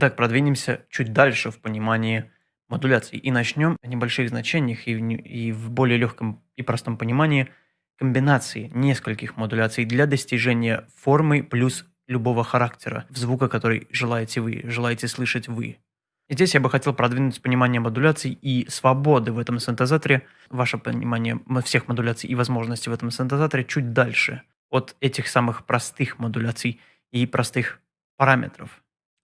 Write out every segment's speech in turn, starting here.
Итак, продвинемся чуть дальше в понимании модуляций и начнем о небольших значениях и в, и в более легком и простом понимании комбинации нескольких модуляций для достижения формы плюс любого характера, в звука, который желаете вы, желаете слышать вы. Здесь я бы хотел продвинуть понимание модуляций и свободы в этом синтезаторе, ваше понимание всех модуляций и возможностей в этом синтезаторе чуть дальше от этих самых простых модуляций и простых параметров.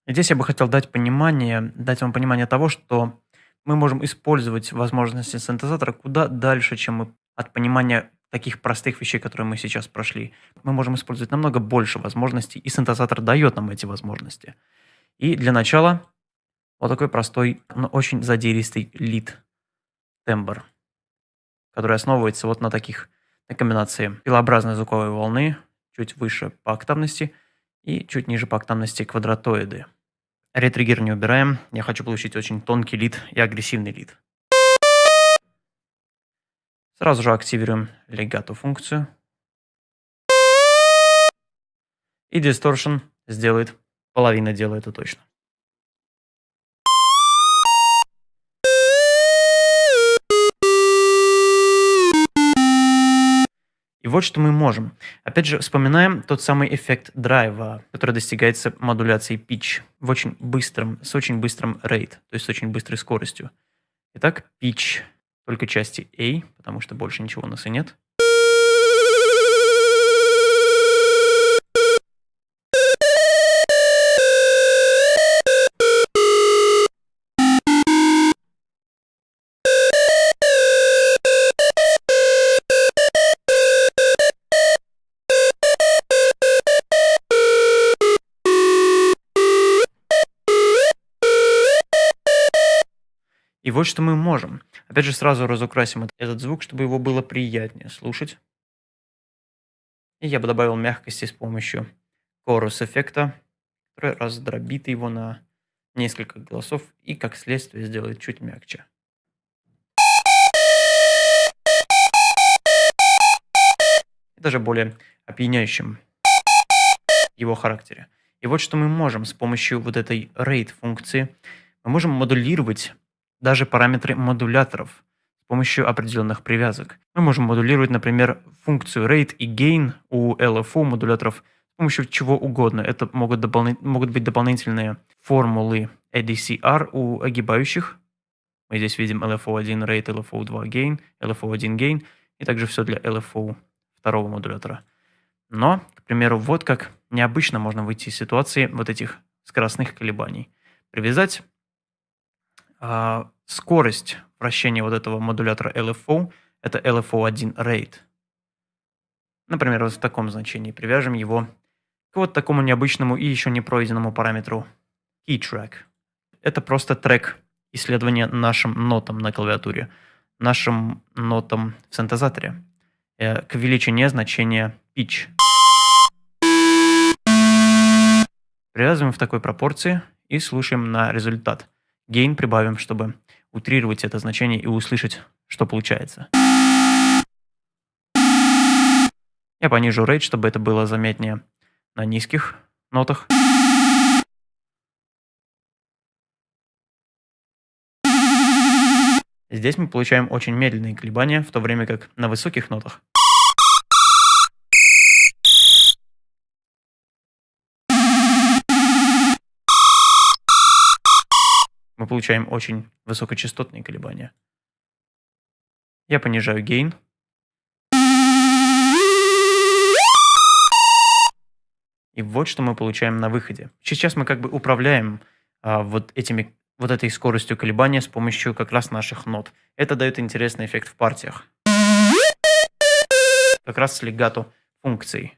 Здесь я бы хотел дать понимание, дать вам понимание того, что мы можем использовать возможности синтезатора куда дальше, чем мы от понимания таких простых вещей, которые мы сейчас прошли. Мы можем использовать намного больше возможностей, и синтезатор дает нам эти возможности. И для начала вот такой простой, но очень задиристый лид тембр, который основывается вот на таких на комбинации пилообразной звуковой волны, чуть выше по октавности и чуть ниже по октавности квадратоиды. Ретриггер не убираем. Я хочу получить очень тонкий лид и агрессивный лид. Сразу же активируем легато функцию. И distortion сделает половина дела это точно. И вот что мы можем. Опять же, вспоминаем тот самый эффект драйва, который достигается модуляцией pitch в очень быстром, с очень быстрым rate, то есть с очень быстрой скоростью. Итак, pitch только части A, потому что больше ничего у нас и нет. Вот что мы можем. Опять же, сразу разукрасим этот звук, чтобы его было приятнее слушать. И я бы добавил мягкости с помощью chorus эффекта, который раздробит его на несколько голосов и, как следствие, сделает чуть мягче. И даже более опьяняющим его характере. И вот что мы можем с помощью вот этой rate функции. Мы можем модулировать даже параметры модуляторов с помощью определенных привязок. Мы можем модулировать, например, функцию rate и gain у LFO модуляторов с помощью чего угодно. Это могут, дополни... могут быть дополнительные формулы ADCR у огибающих. Мы здесь видим LFO1 rate, LFO2 gain, LFO1 gain и также все для LFO второго модулятора. Но, к примеру, вот как необычно можно выйти из ситуации вот этих скоростных колебаний. Привязать скорость вращения вот этого модулятора LFO – это LFO1 rate. Например, вот в таком значении привяжем его к вот такому необычному и еще не пройденному параметру keyTrack. Это просто трек исследования нашим нотам на клавиатуре, нашим нотам в синтезаторе э, к величине значения pitch. Привязываем в такой пропорции и слушаем на результат – Gain прибавим, чтобы утрировать это значение и услышать, что получается. Я понижу rate, чтобы это было заметнее на низких нотах. Здесь мы получаем очень медленные колебания, в то время как на высоких нотах мы получаем очень высокочастотные колебания. Я понижаю гейн. И вот что мы получаем на выходе. Сейчас мы как бы управляем а, вот, этими, вот этой скоростью колебания с помощью как раз наших нот. Это дает интересный эффект в партиях. Как раз с легато функцией.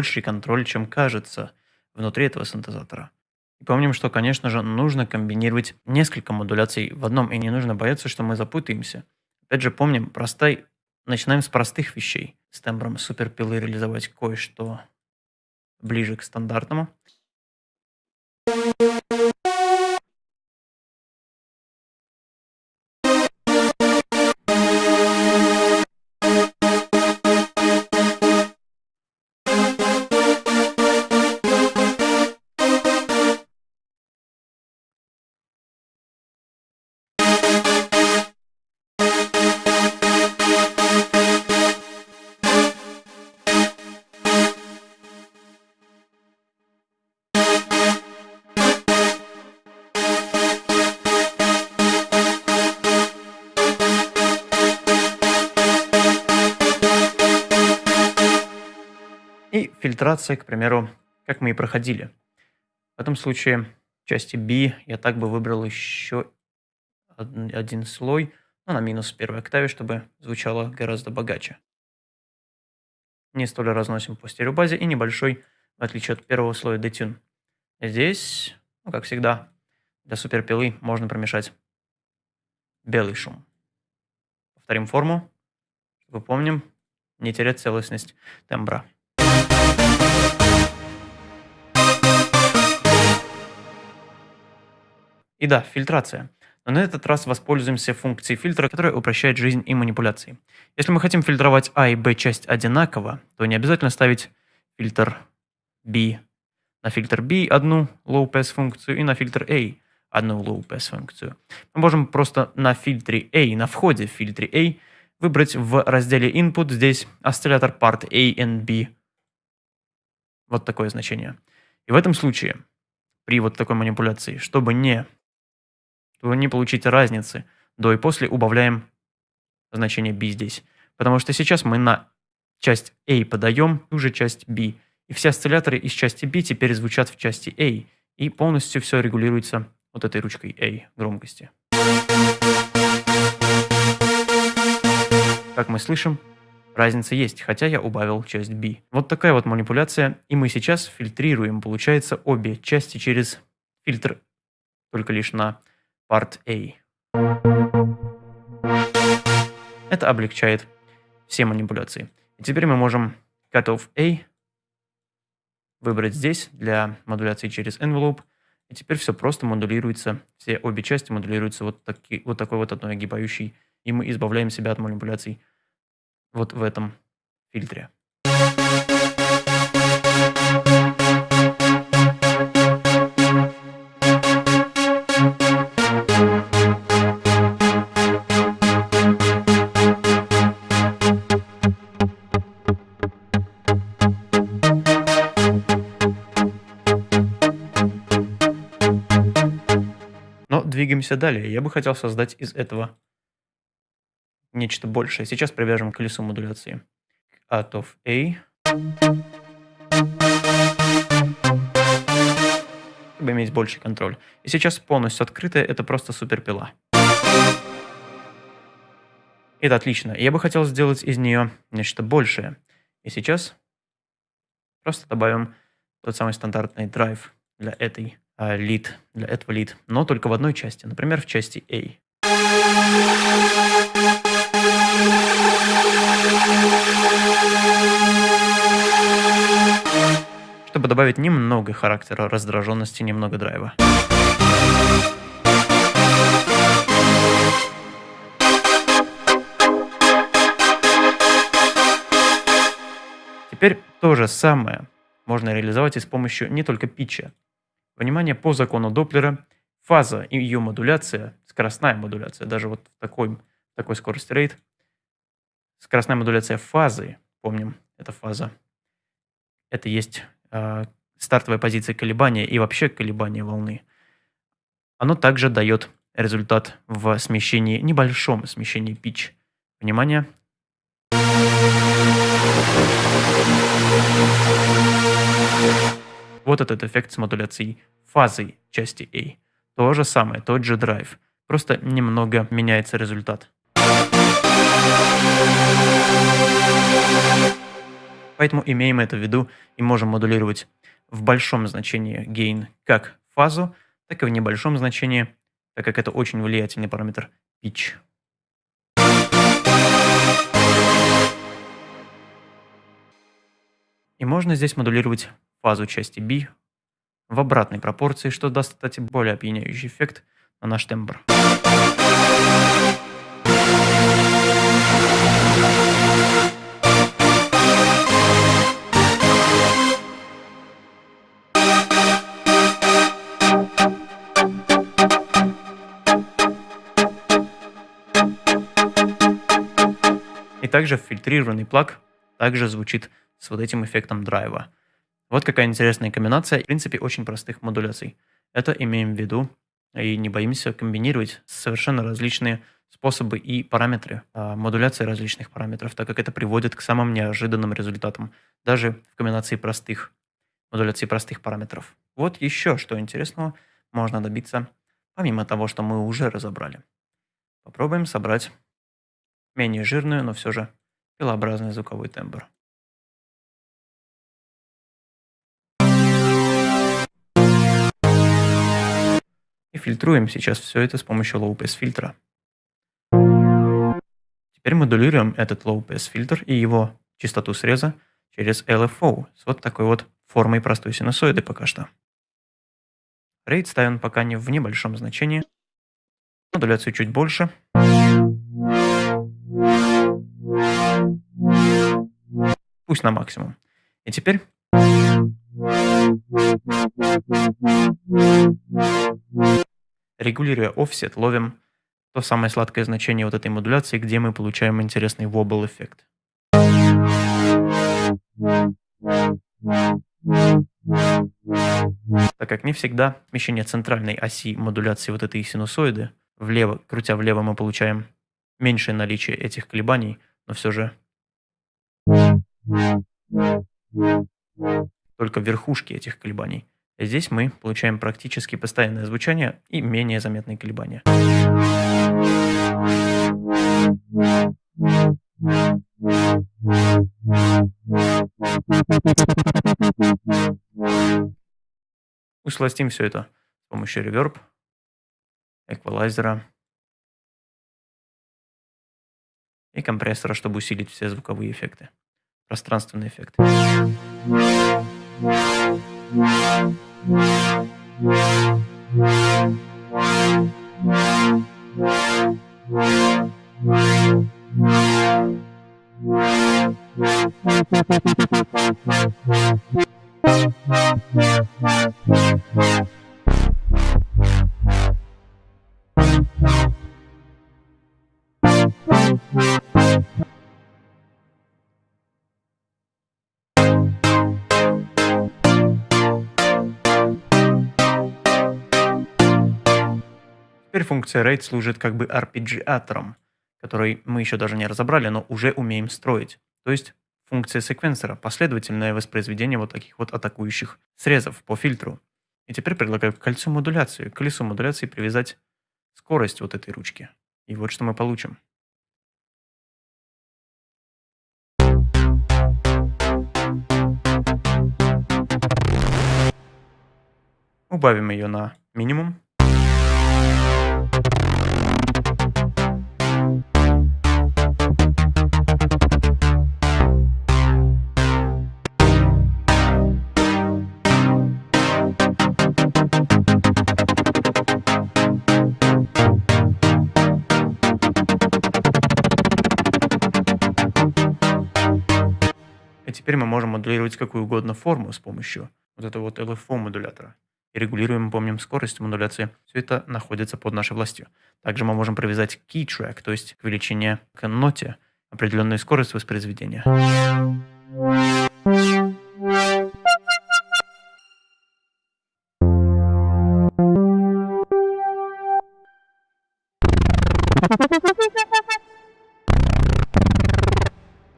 Больший контроль, чем кажется внутри этого синтезатора. И помним, что, конечно же, нужно комбинировать несколько модуляций в одном, и не нужно бояться, что мы запутаемся. Опять же, помним, простой... начинаем с простых вещей. С тембром суперпилы реализовать кое-что ближе к стандартному. И фильтрация, к примеру, как мы и проходили. В этом случае в части B я так бы выбрал еще один слой, но на минус первой октаве, чтобы звучало гораздо богаче. Не столь разносим по стереобазе и небольшой, в отличие от первого слоя, детюн. Здесь, ну, как всегда, для суперпилы можно промешать белый шум. Повторим форму, чтобы помним, не терять целостность тембра. И да, фильтрация. Но на этот раз воспользуемся функцией фильтра, которая упрощает жизнь и манипуляции. Если мы хотим фильтровать А и Б часть одинаково, то не обязательно ставить фильтр B на фильтр B одну low pass функцию и на фильтр A одну low pass функцию. Мы можем просто на фильтре A, на входе в фильтре A, выбрать в разделе input здесь осциллятор part A and B. Вот такое значение. И в этом случае, при вот такой манипуляции, чтобы не то не получить разницы. До и после убавляем значение b здесь. Потому что сейчас мы на часть A подаем уже часть B. И все осцилляторы из части B теперь звучат в части A. И полностью все регулируется вот этой ручкой A громкости. Как мы слышим, разница есть, хотя я убавил часть B. Вот такая вот манипуляция, и мы сейчас фильтрируем, получается, обе части через фильтр только лишь на Part A. Это облегчает все манипуляции. И теперь мы можем cutoff A выбрать здесь для модуляции через envelope. И теперь все просто модулируется, все обе части модулируются вот, таки, вот такой вот одной огибающей. И мы избавляем себя от манипуляций вот в этом фильтре. Двигаемся далее. Я бы хотел создать из этого нечто большее. Сейчас привяжем колесо модуляции. Out of A. Чтобы иметь больший контроль. И сейчас полностью открытая, это просто суперпила. Это отлично. Я бы хотел сделать из нее нечто большее. И сейчас просто добавим тот самый стандартный драйв для этой лид, а, для этого лид, но только в одной части, например, в части A. Чтобы добавить немного характера раздраженности, немного драйва. Теперь то же самое можно реализовать и с помощью не только питча, Внимание, по закону Доплера фаза и ее модуляция, скоростная модуляция, даже вот в такой, такой скорости рейд, скоростная модуляция фазы, помним, это фаза, это есть э, стартовая позиция колебания и вообще колебания волны. Оно также дает результат в смещении, небольшом смещении pitch. Внимание. Вот этот эффект с модуляцией фазой части A. То же самое, тот же драйв. Просто немного меняется результат. Поэтому имеем это в виду и можем модулировать в большом значении gain как фазу, так и в небольшом значении, так как это очень влиятельный параметр pitch. И можно здесь модулировать фазу части B в обратной пропорции, что даст, кстати, более опьяняющий эффект на наш тембр. И также фильтрированный плаг также звучит с вот этим эффектом драйва. Вот какая интересная комбинация, в принципе, очень простых модуляций. Это имеем в виду и не боимся комбинировать совершенно различные способы и параметры а, модуляции различных параметров, так как это приводит к самым неожиданным результатам, даже в комбинации простых модуляции простых параметров. Вот еще что интересного можно добиться, помимо того, что мы уже разобрали. Попробуем собрать менее жирную, но все же пилообразный звуковой тембр. Фильтруем сейчас все это с помощью Low Pass фильтра. Теперь модулируем этот Low Pass фильтр и его частоту среза через LFO с вот такой вот формой простой синусоиды пока что. Рейд ставим пока не в небольшом значении. Модуляцию чуть больше. Пусть на максимум. И теперь Регулируя офсет, ловим то самое сладкое значение вот этой модуляции, где мы получаем интересный wobble эффект. Так как не всегда смещение центральной оси модуляции вот этой синусоиды влево, крутя влево, мы получаем меньшее наличие этих колебаний, но все же только верхушки этих колебаний. Здесь мы получаем практически постоянное звучание и менее заметные колебания. Усластим все это с помощью реверб, эквалайзера и компрессора, чтобы усилить все звуковые эффекты, пространственные эффекты. Теперь функция rate служит как бы арпеджиатором, который мы еще даже не разобрали, но уже умеем строить. То есть функция секвенсора, последовательное воспроизведение вот таких вот атакующих срезов по фильтру. И теперь предлагаю к кольцу модуляции, к колесу модуляции привязать скорость вот этой ручки. И вот что мы получим. Убавим ее на минимум. Теперь мы можем моделировать какую угодно форму с помощью вот этого вот LFO модулятора. И регулируем, помним, скорость модуляции. Все это находится под нашей властью. Также мы можем привязать key track, то есть к величине к ноте определенную скорость воспроизведения.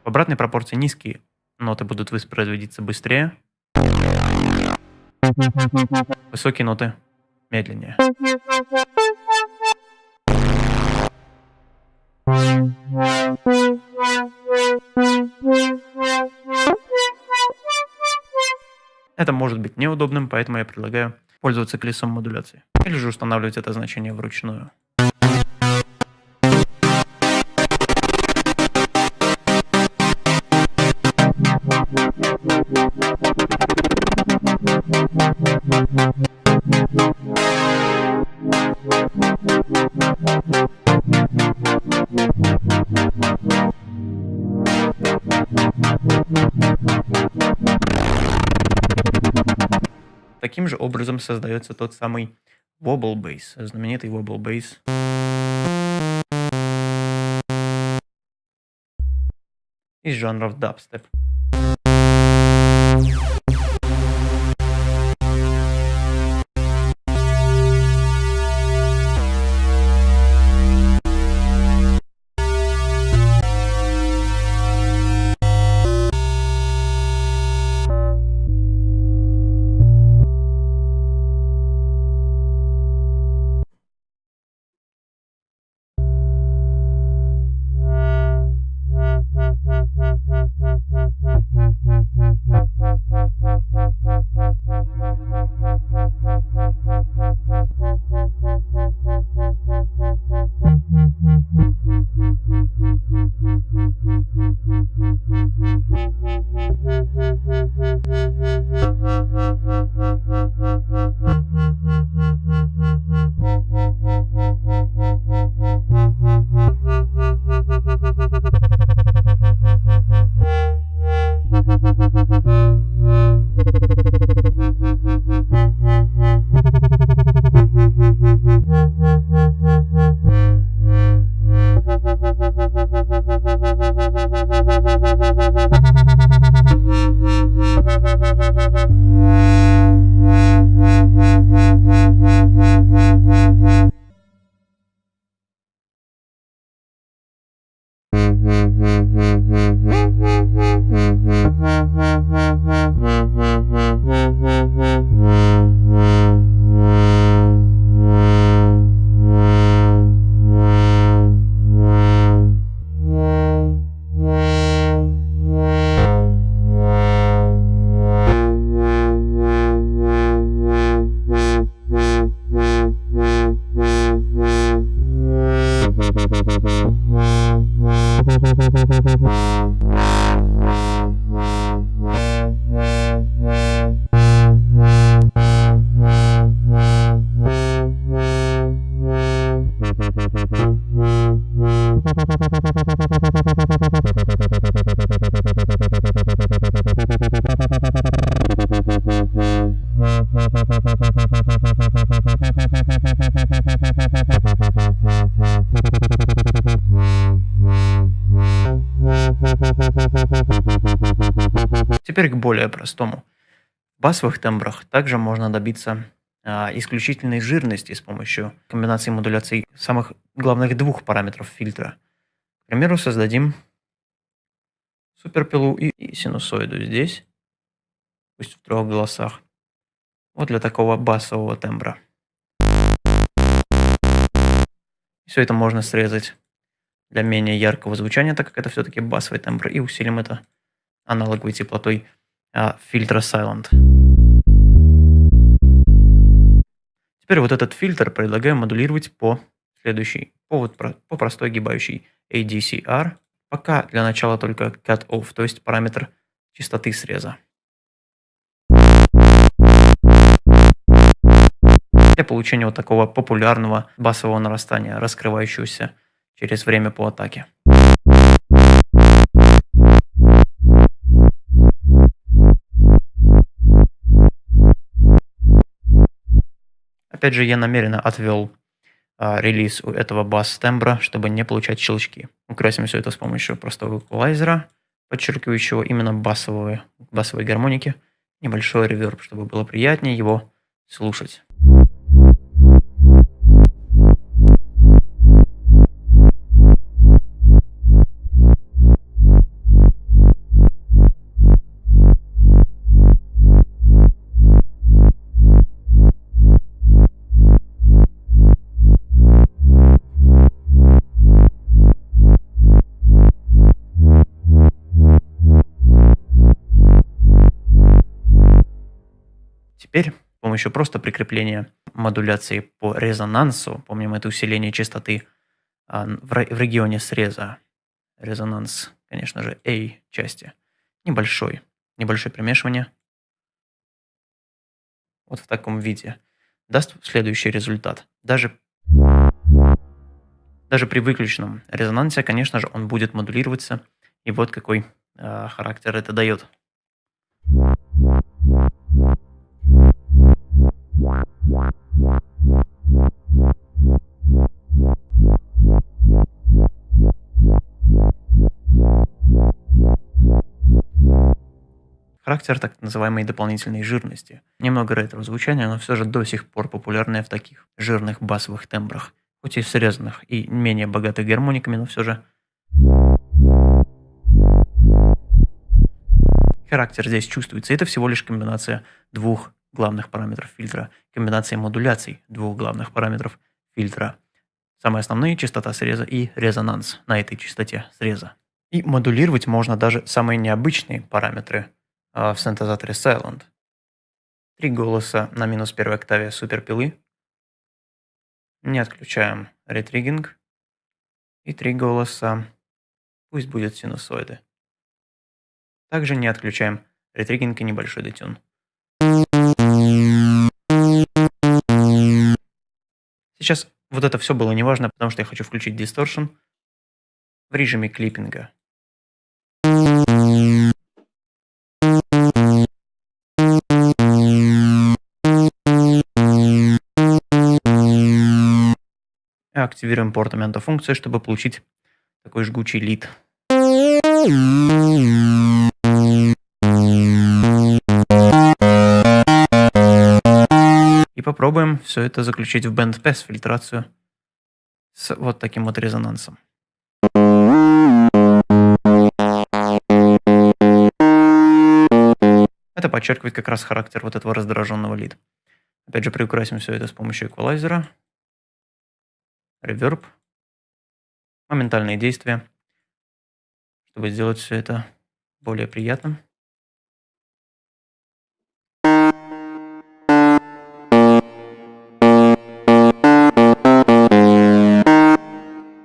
В обратной пропорции низкие ноты будут воспроизводиться быстрее. Высокие ноты медленнее. Это может быть неудобным, поэтому я предлагаю пользоваться колесом модуляции. Или же устанавливать это значение вручную. Создается тот самый wobble bass, знаменитый wobble bass. из жанров дабстеп. Более простому. В басовых тембрах также можно добиться а, исключительной жирности с помощью комбинации модуляций самых главных двух параметров фильтра. К примеру, создадим суперпилу и, синусоиду здесь, пусть в трех голосах. Вот для такого басового тембра. Все это можно срезать для менее яркого звучания, так как это все-таки басовый тембр, и усилим это аналоговой теплотой фильтра Silent. Теперь вот этот фильтр предлагаю модулировать по следующей, по, вот, по простой гибающей ADCR, пока для начала только cut off, то есть параметр частоты среза. Для получения вот такого популярного басового нарастания, раскрывающегося через время по атаке. Опять же, я намеренно отвел а, релиз у этого бас-тембра, чтобы не получать щелчки. Украсим все это с помощью простого эквалайзера, подчеркивающего именно басовые, басовые гармоники. Небольшой реверб, чтобы было приятнее его слушать. Теперь с помощью просто прикрепления модуляции по резонансу, помним это усиление частоты а, в регионе среза, резонанс, конечно же, A части, небольшой, небольшое примешивание, вот в таком виде, даст следующий результат. Даже, даже при выключенном резонансе, конечно же, он будет модулироваться, и вот какой э, характер это дает. Характер так называемой дополнительной жирности. Немного ретро-звучания, но все же до сих пор популярное в таких жирных басовых тембрах. Хоть и срезанных и менее богатых гармониками, но все же характер здесь чувствуется. Это всего лишь комбинация двух главных параметров фильтра, комбинация модуляций двух главных параметров фильтра. Самые основные – частота среза и резонанс на этой частоте среза. И модулировать можно даже самые необычные параметры в синтезаторе Silent. Три голоса на минус первой октаве суперпилы. Не отключаем ретригинг. И три голоса, пусть будет синусоиды. Также не отключаем ретригинг и небольшой детюн. Сейчас вот это все было неважно, потому что я хочу включить дисторшн в режиме клиппинга. Активируем порт функции, чтобы получить такой жгучий лид. И попробуем все это заключить в bandpass фильтрацию с вот таким вот резонансом. Это подчеркивает как раз характер вот этого раздраженного лида. Опять же, приукрасим все это с помощью эквалайзера реверб, моментальные действия, чтобы сделать все это более приятным.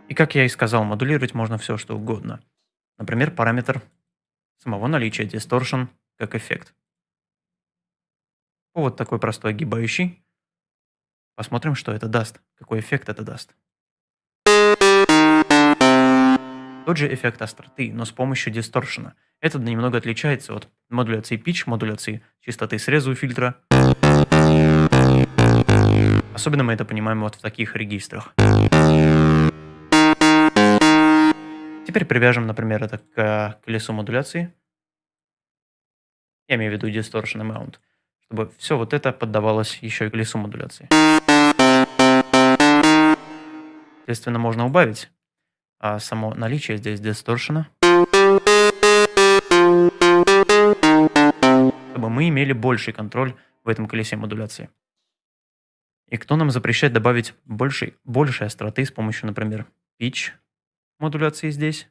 И как я и сказал, модулировать можно все, что угодно. Например, параметр самого наличия distortion как эффект. Вот такой простой огибающий. Посмотрим, что это даст, какой эффект это даст. Тот же эффект остроты, но с помощью дисторшена. Этот немного отличается от модуляции pitch, модуляции частоты среза у фильтра. Особенно мы это понимаем вот в таких регистрах. Теперь привяжем, например, это к колесу модуляции. Я имею в виду distortion amount, чтобы все вот это поддавалось еще и колесу модуляции. Соответственно, можно убавить а само наличие здесь дисторшена. Чтобы мы имели больший контроль в этом колесе модуляции. И кто нам запрещает добавить больше, больше остроты с помощью, например, pitch модуляции здесь,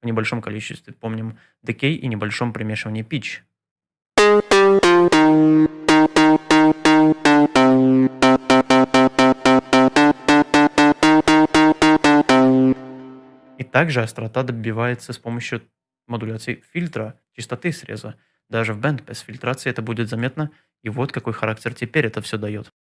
в небольшом количестве, помним, decay и небольшом примешивании pitch. Также острота добивается с помощью модуляции фильтра, частоты среза. Даже в bandpass фильтрации это будет заметно, и вот какой характер теперь это все дает.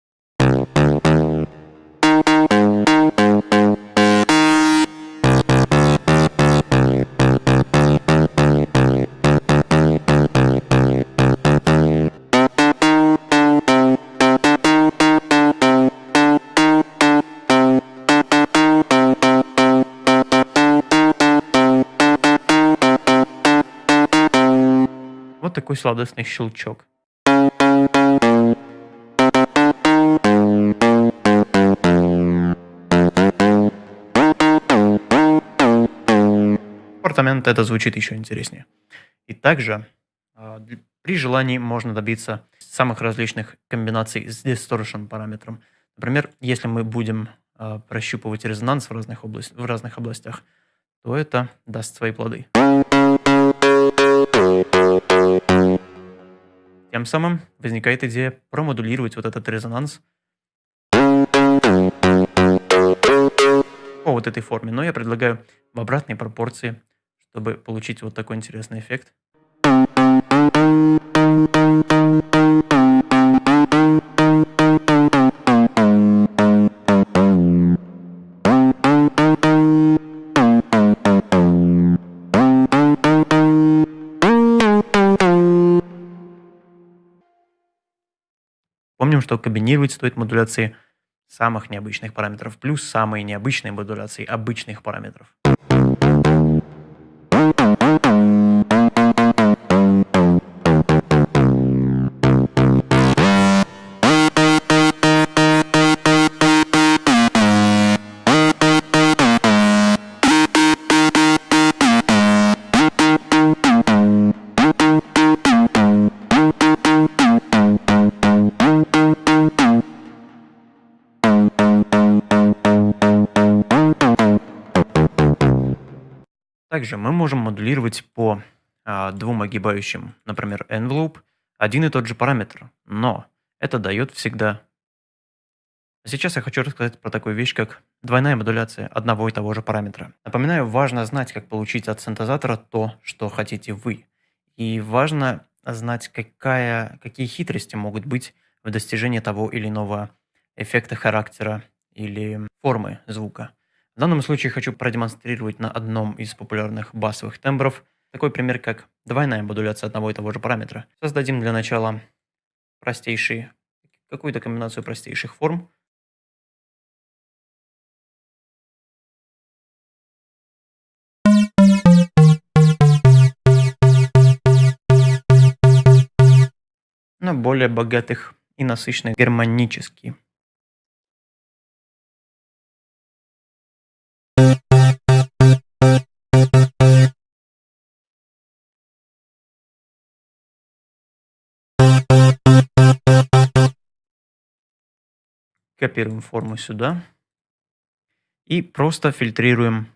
Такой сладостный щелчок. Апартамент это звучит еще интереснее. И также а, при желании можно добиться самых различных комбинаций с distortion параметром. Например, если мы будем а, прощупывать резонанс в разных, область, в разных областях, то это даст свои плоды. Тем самым возникает идея промодулировать вот этот резонанс по вот этой форме. Но я предлагаю в обратной пропорции, чтобы получить вот такой интересный эффект. Помним, что комбинировать стоит модуляции самых необычных параметров плюс самые необычные модуляции обычных параметров. Также мы можем модулировать по а, двум огибающим, например, envelope, один и тот же параметр, но это дает всегда. Сейчас я хочу рассказать про такую вещь, как двойная модуляция одного и того же параметра. Напоминаю, важно знать, как получить от синтезатора то, что хотите вы. И важно знать, какая, какие хитрости могут быть в достижении того или иного эффекта характера или формы звука. В данном случае хочу продемонстрировать на одном из популярных басовых тембров такой пример, как двойная модуляция одного и того же параметра. Создадим для начала простейший, какую-то комбинацию простейших форм. но более богатых и насыщенных гармонически. Копируем форму сюда. И просто фильтрируем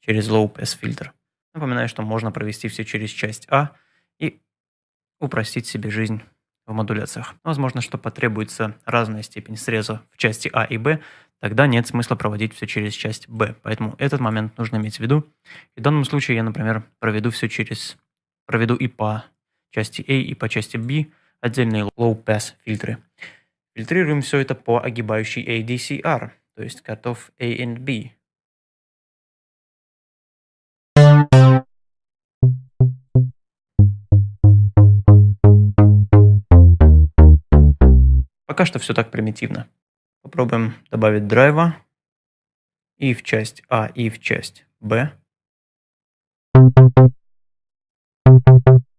через Low Pass фильтр. Напоминаю, что можно провести все через часть А и упростить себе жизнь в модуляциях. Возможно, что потребуется разная степень среза в части А и Б, тогда нет смысла проводить все через часть Б. Поэтому этот момент нужно иметь в виду. в данном случае я, например, проведу все через, проведу и по части A, и по части B, отдельные low-pass фильтры. Фильтрируем все это по огибающей ADCR, то есть котов A и B. Пока что все так примитивно. Попробуем добавить драйва и в часть А, и в часть Б.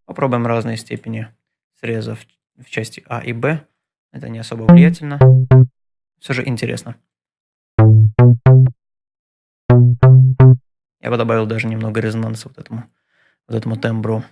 Попробуем разные степени срезов в части А и Б. Это не особо влиятельно. Все же интересно. Я бы добавил даже немного резонанса вот этому, вот этому тембру.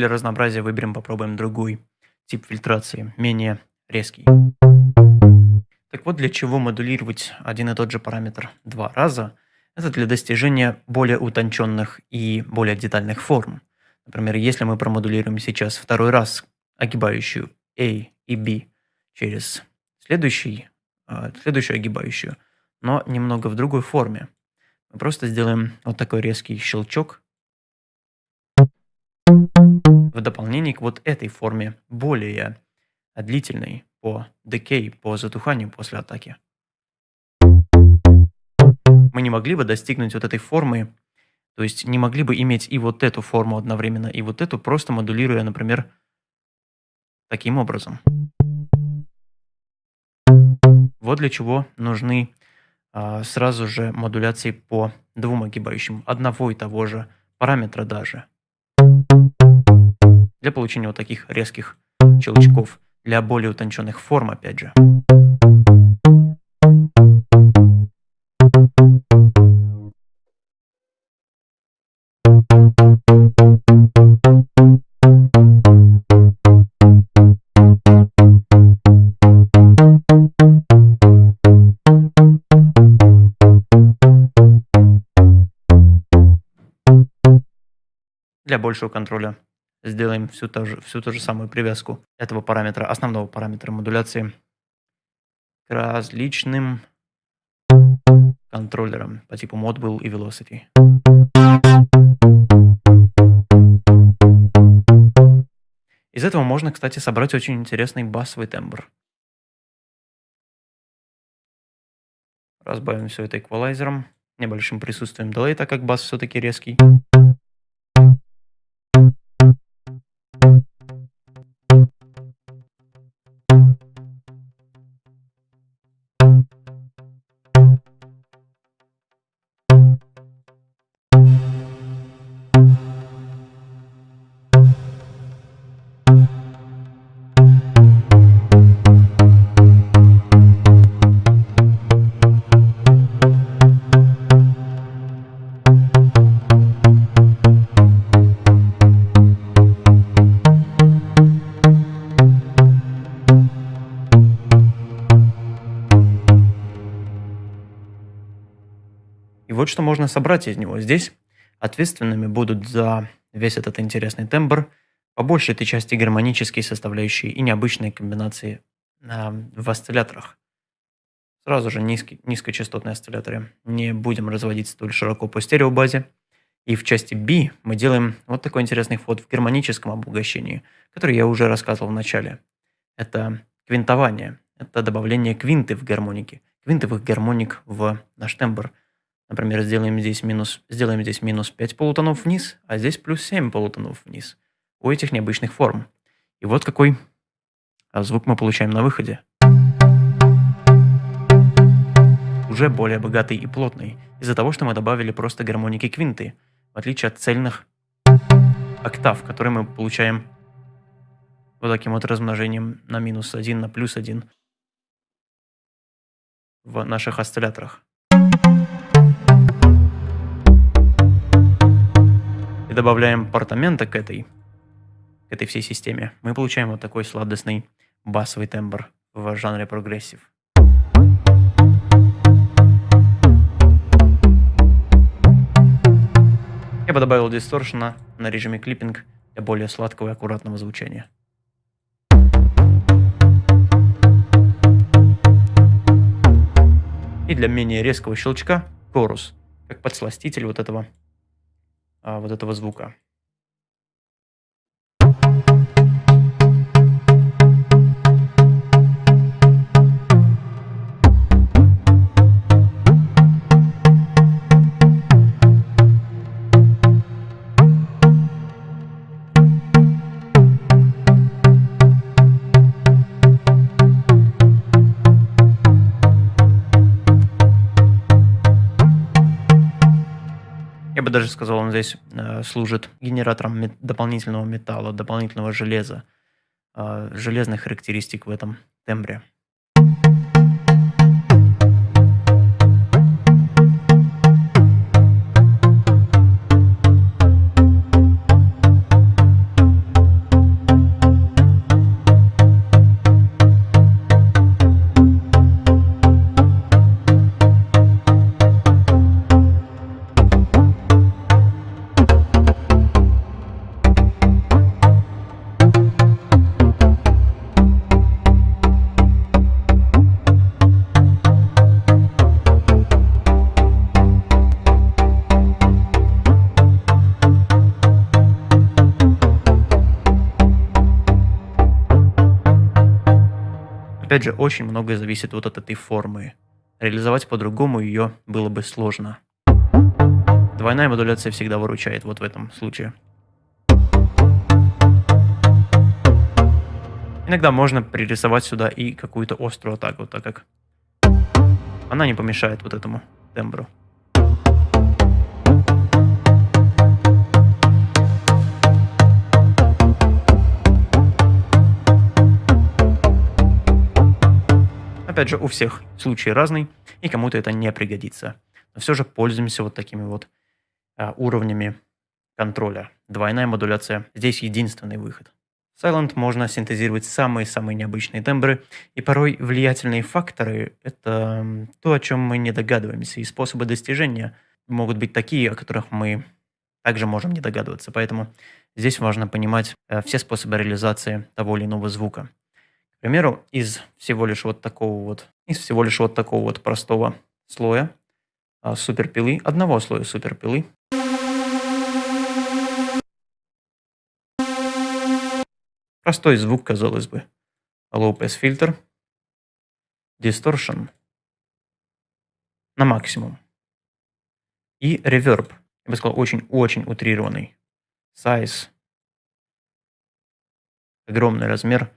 Для разнообразия выберем, попробуем другой тип фильтрации, менее резкий. Так вот, для чего модулировать один и тот же параметр два раза? Это для достижения более утонченных и более детальных форм. Например, если мы промодулируем сейчас второй раз огибающую A и B через следующий, а, следующую огибающую, но немного в другой форме, мы просто сделаем вот такой резкий щелчок дополнение к вот этой форме, более длительной по decay, по затуханию после атаки. Мы не могли бы достигнуть вот этой формы, то есть не могли бы иметь и вот эту форму одновременно, и вот эту, просто модулируя, например, таким образом. Вот для чего нужны а, сразу же модуляции по двум огибающим одного и того же параметра даже для получения вот таких резких щелчков, для более утонченных форм, опять же. для большего контроля сделаем всю ту же, всю ту же самую привязку этого параметра, основного параметра модуляции к различным контроллерам по типу Modbus и Velocity. Из этого можно, кстати, собрать очень интересный басовый тембр. Разбавим все это эквалайзером, небольшим присутствием делей, так как бас все-таки резкий. Вот что можно собрать из него. Здесь ответственными будут за весь этот интересный тембр по большей этой части гармонические составляющие и необычные комбинации э, в осцилляторах. Сразу же низкий, низкочастотные осцилляторы не будем разводить столь широко по стереобазе. И в части B мы делаем вот такой интересный вход в гармоническом обогащении, который я уже рассказывал в начале. Это квинтование, это добавление квинты в гармоники, квинтовых гармоник в наш тембр – Например, сделаем здесь минус, сделаем здесь минус 5 полутонов вниз, а здесь плюс 7 полутонов вниз у этих необычных форм. И вот какой а, звук мы получаем на выходе. Уже более богатый и плотный, из-за того, что мы добавили просто гармоники квинты, в отличие от цельных октав, которые мы получаем вот таким вот размножением на минус 1, на плюс 1 в наших осцилляторах. И добавляем портаменто к этой, к этой всей системе, мы получаем вот такой сладостный басовый тембр в жанре прогрессив. Я бы добавил дисторшена на режиме клиппинг для более сладкого и аккуратного звучания. И для менее резкого щелчка корус, как подсластитель вот этого а, вот этого звука. Бы даже сказал, он здесь э, служит генератором мет дополнительного металла, дополнительного железа, э, железных характеристик в этом тембре. Опять же, очень многое зависит вот от этой формы. Реализовать по-другому ее было бы сложно. Двойная модуляция всегда выручает вот в этом случае. Иногда можно пририсовать сюда и какую-то острую атаку, так как она не помешает вот этому тембру. Опять же, у всех случай разный, и кому-то это не пригодится. Но все же пользуемся вот такими вот а, уровнями контроля. Двойная модуляция здесь единственный выход. Silent можно синтезировать самые-самые необычные тембры, и порой влиятельные факторы – это то, о чем мы не догадываемся, и способы достижения могут быть такие, о которых мы также можем не догадываться. Поэтому здесь важно понимать э, все способы реализации того или иного звука. К примеру, из всего лишь вот такого вот, из всего лишь вот такого вот простого слоя а, суперпилы, одного слоя суперпилы, простой звук, казалось бы. Low pass фильтр, distortion на максимум и reverb я бы сказал, очень-очень утрированный. Size. Огромный размер.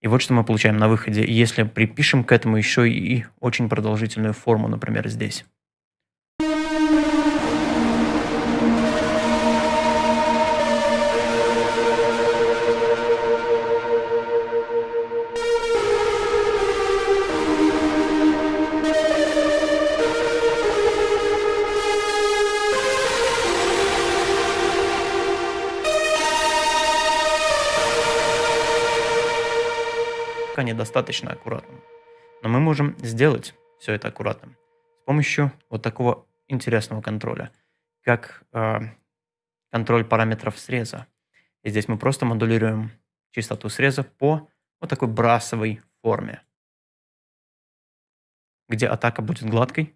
И вот что мы получаем на выходе, если припишем к этому еще и очень продолжительную форму, например, здесь. Пока недостаточно аккуратным. Но мы можем сделать все это аккуратным с помощью вот такого интересного контроля, как э, контроль параметров среза. И здесь мы просто модулируем частоту среза по вот такой брасовой форме, где атака будет гладкой.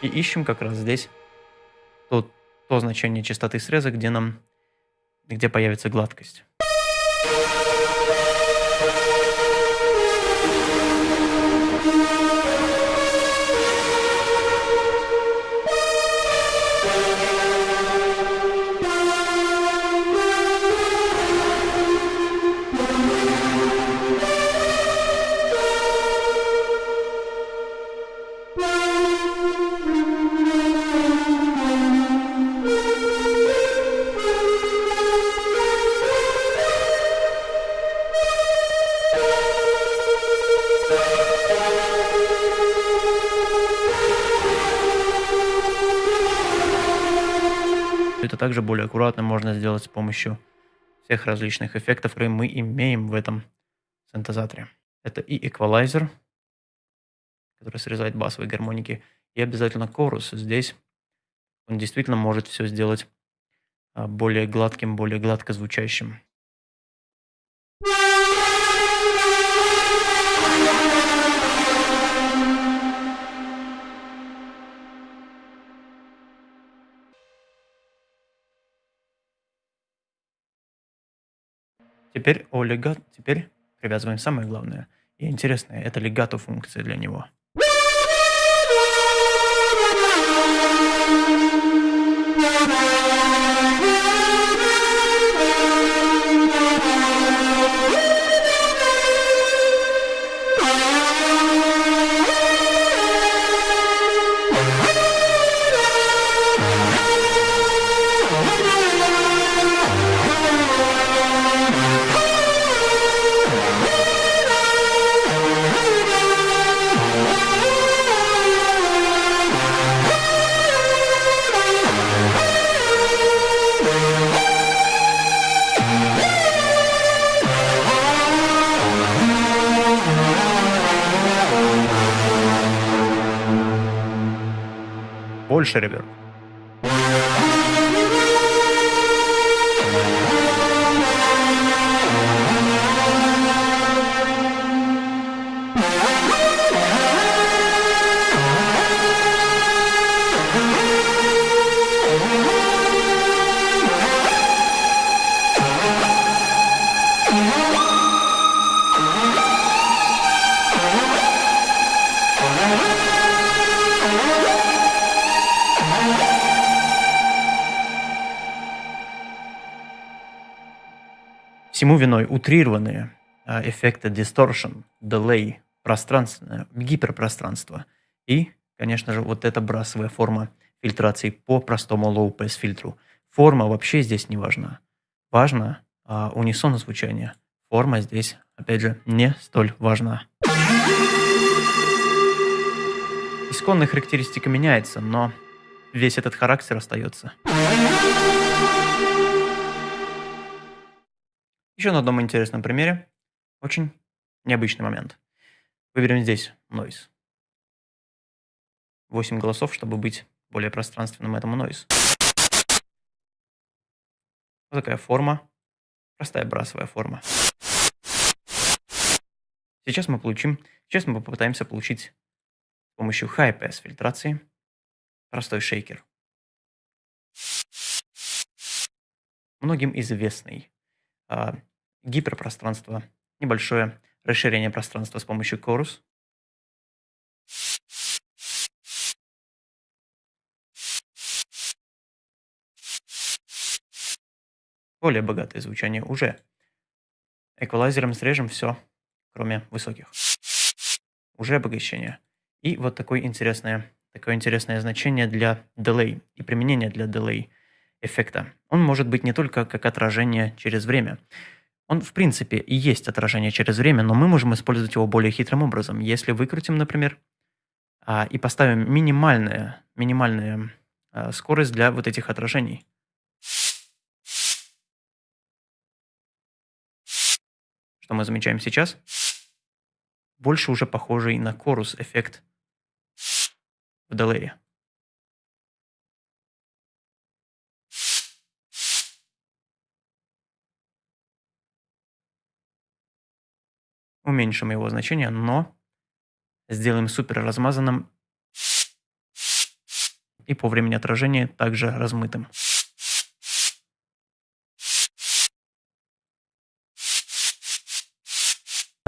И ищем как раз здесь то, то значение частоты среза, где нам где появится гладкость. Также более аккуратно можно сделать с помощью всех различных эффектов, которые мы имеем в этом синтезаторе. Это и эквалайзер, который срезает басовые гармоники, и обязательно корус. Здесь он действительно может все сделать а, более гладким, более гладко звучащим. Теперь о легат, теперь привязываем самое главное и интересное. Это легато функция для него. Больше реверб. Всему виной утрированные а, эффекты distortion, delay, пространственное, гиперпространство и, конечно же, вот эта брасовая форма фильтрации по простому low-pass фильтру. Форма вообще здесь не важна. Важно а, унисон звучания. Форма здесь, опять же, не столь важна. Исконная характеристика меняется, но весь этот характер остается. Еще на одном интересном примере. Очень необычный момент. Выберем здесь noise. 8 голосов, чтобы быть более пространственным этому noise. Вот такая форма. Простая брасовая форма. Сейчас мы получим, сейчас мы попытаемся получить с помощью high pass фильтрации простой шейкер. Многим известный а, гиперпространство, небольшое расширение пространства с помощью Chorus. Более богатое звучание уже. Эквалайзером срежем все, кроме высоких. Уже обогащение. И вот такое интересное, такое интересное значение для delay и применение для delay эффекта. Он может быть не только как отражение через время. Он, в принципе, и есть отражение через время, но мы можем использовать его более хитрым образом. Если выкрутим, например, а, и поставим минимальную, минимальную а, скорость для вот этих отражений – что мы замечаем сейчас, больше уже похожий на корус эффект в делее. Уменьшим его значение, но сделаем супер размазанным и по времени отражения также размытым.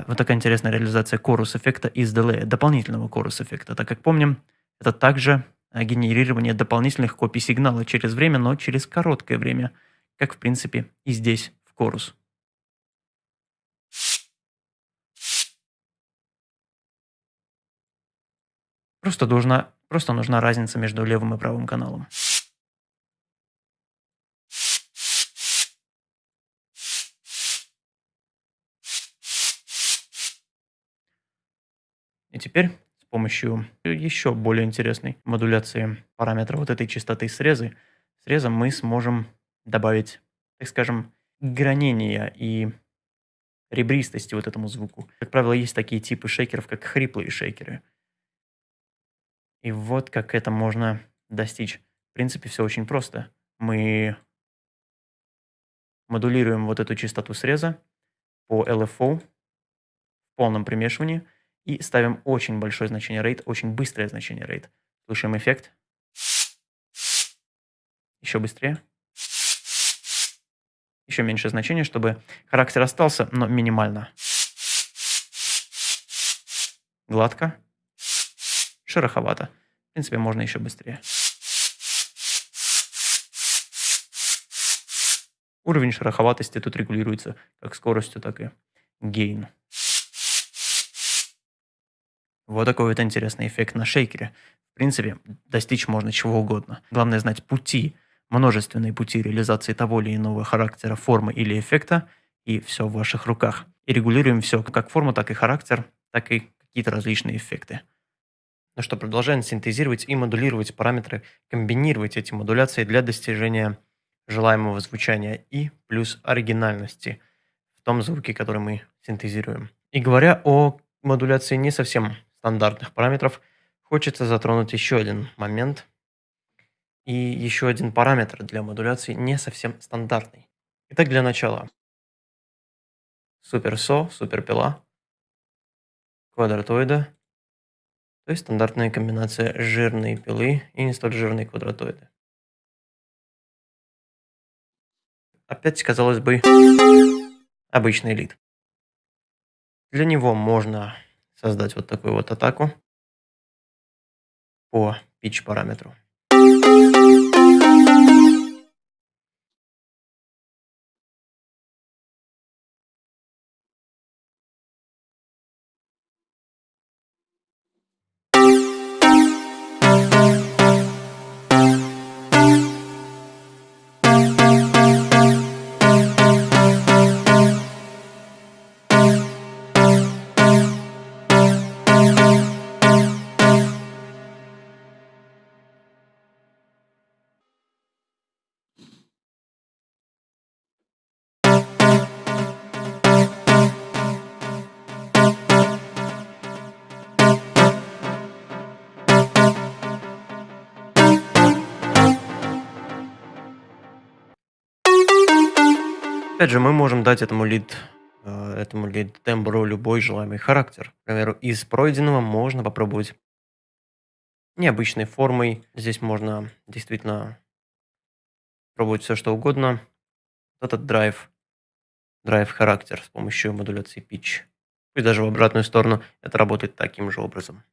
Вот такая интересная реализация корус эффекта из delay, дополнительного корус эффекта, так как помним, это также э, генерирование дополнительных копий сигнала через время, но через короткое время, как в принципе и здесь в корус. Просто нужна, просто нужна разница между левым и правым каналом. И теперь с помощью еще более интересной модуляции параметра вот этой частоты срезы, среза мы сможем добавить, так скажем, гранения и ребристости вот этому звуку. Как правило, есть такие типы шейкеров, как хриплые шейкеры. И вот как это можно достичь. В принципе, все очень просто. Мы модулируем вот эту частоту среза по LFO в полном примешивании – и ставим очень большое значение rate, очень быстрое значение rate. Слушаем эффект. Еще быстрее. Еще меньше значения, чтобы характер остался, но минимально. Гладко. Шероховато. В принципе, можно еще быстрее. Уровень шероховатости тут регулируется как скоростью, так и гейн. Вот такой вот интересный эффект на шейкере. В принципе, достичь можно чего угодно. Главное знать пути, множественные пути реализации того или иного характера, формы или эффекта, и все в ваших руках. И регулируем все, как форму, так и характер, так и какие-то различные эффекты. Что, продолжаем синтезировать и модулировать параметры, комбинировать эти модуляции для достижения желаемого звучания и плюс оригинальности в том звуке, который мы синтезируем. И говоря о модуляции не совсем стандартных параметров, хочется затронуть еще один момент и еще один параметр для модуляции не совсем стандартный. Итак, для начала. Суперсо, суперпила, квадратоида, то есть стандартная комбинация жирной пилы и не столь жирной квадратоиды. Опять, казалось бы, обычный лид. Для него можно создать вот такую вот атаку по pitch параметру. Опять же, мы можем дать этому лид, э, этому лид тембру любой желаемый характер. К примеру, из пройденного можно попробовать необычной формой. Здесь можно действительно пробовать все что угодно. Этот драйв, драйв характер с помощью модуляции pitch. И даже в обратную сторону это работает таким же образом.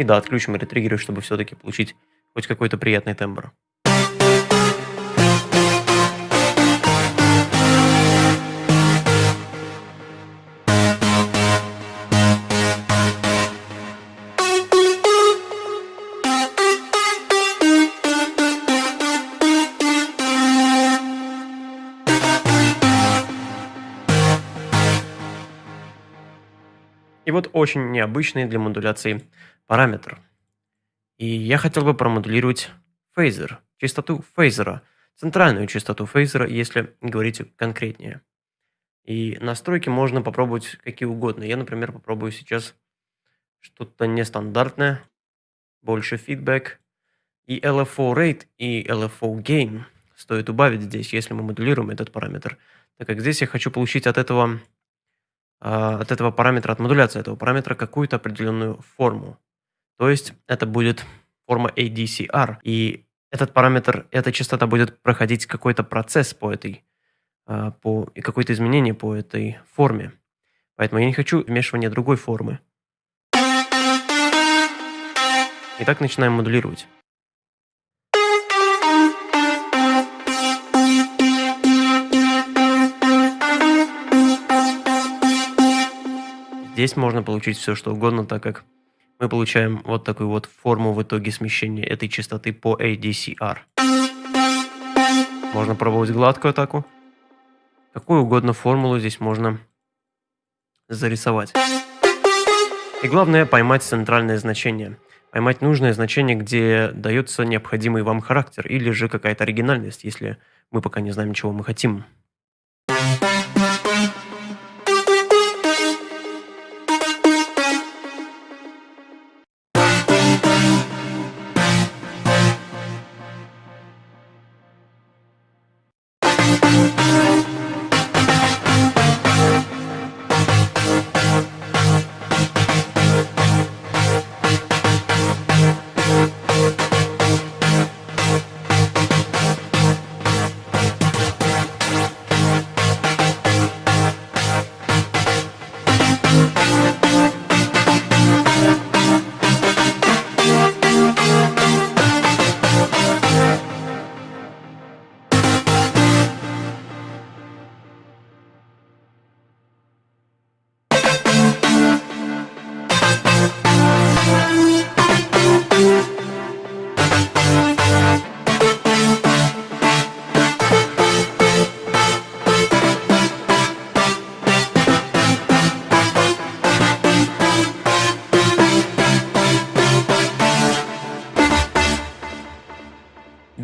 И да, отключим ретриггеры, чтобы все-таки получить хоть какой-то приятный тембр. И вот очень необычный для модуляции параметр. И я хотел бы промодулировать фейзер, частоту фейзера, центральную частоту фейзера, если говорить конкретнее. И настройки можно попробовать какие угодно. Я, например, попробую сейчас что-то нестандартное, больше фидбэк. И LFO rate и LFO gain стоит убавить здесь, если мы модулируем этот параметр, так как здесь я хочу получить от этого а, от этого параметра, от модуляции этого параметра какую-то определенную форму. То есть это будет форма ADCR. И этот параметр, эта частота будет проходить какой-то процесс по этой, а, по, и какое-то изменение по этой форме. Поэтому я не хочу вмешивания другой формы. Итак, начинаем модулировать. Здесь можно получить все, что угодно, так как мы получаем вот такую вот форму в итоге смещения этой частоты по ADCR. Можно пробовать гладкую атаку. Какую угодно формулу здесь можно зарисовать. И главное поймать центральное значение. Поймать нужное значение, где дается необходимый вам характер или же какая-то оригинальность, если мы пока не знаем, чего мы хотим.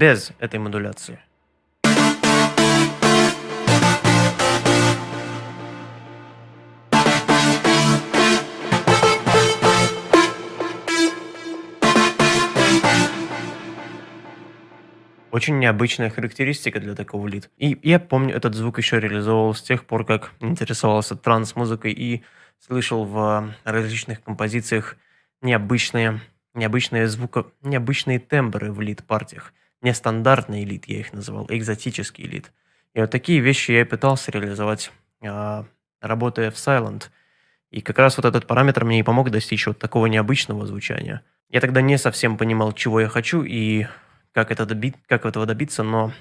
Без этой модуляции. Очень необычная характеристика для такого лид. И я помню, этот звук еще реализовывал с тех пор, как интересовался транс-музыкой и слышал в различных композициях необычные, необычные звука, необычные тембры в лид-партиях нестандартный элит, я их называл, экзотический элит. И вот такие вещи я и пытался реализовать, а, работая в Silent. И как раз вот этот параметр мне и помог достичь вот такого необычного звучания. Я тогда не совсем понимал, чего я хочу и как, это доби как этого добиться, но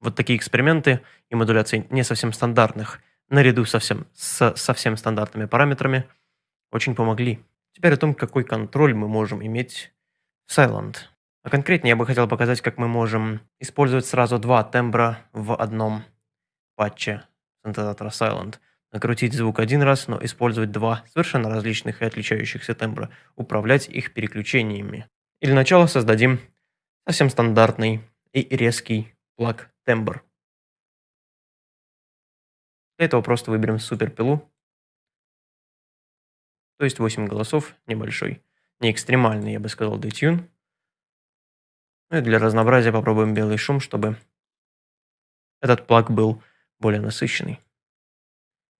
вот такие эксперименты и модуляции не совсем стандартных, наряду совсем, с совсем стандартными параметрами, очень помогли. Теперь о том, какой контроль мы можем иметь в Silent. А конкретнее я бы хотел показать, как мы можем использовать сразу два тембра в одном патче синтезатора Silent. Накрутить звук один раз, но использовать два совершенно различных и отличающихся тембра. Управлять их переключениями. И для начала создадим совсем стандартный и резкий плаг тембр. Для этого просто выберем суперпилу То есть 8 голосов, небольшой. Не экстремальный, я бы сказал, детюн. Ну и для разнообразия попробуем белый шум, чтобы этот плаг был более насыщенный.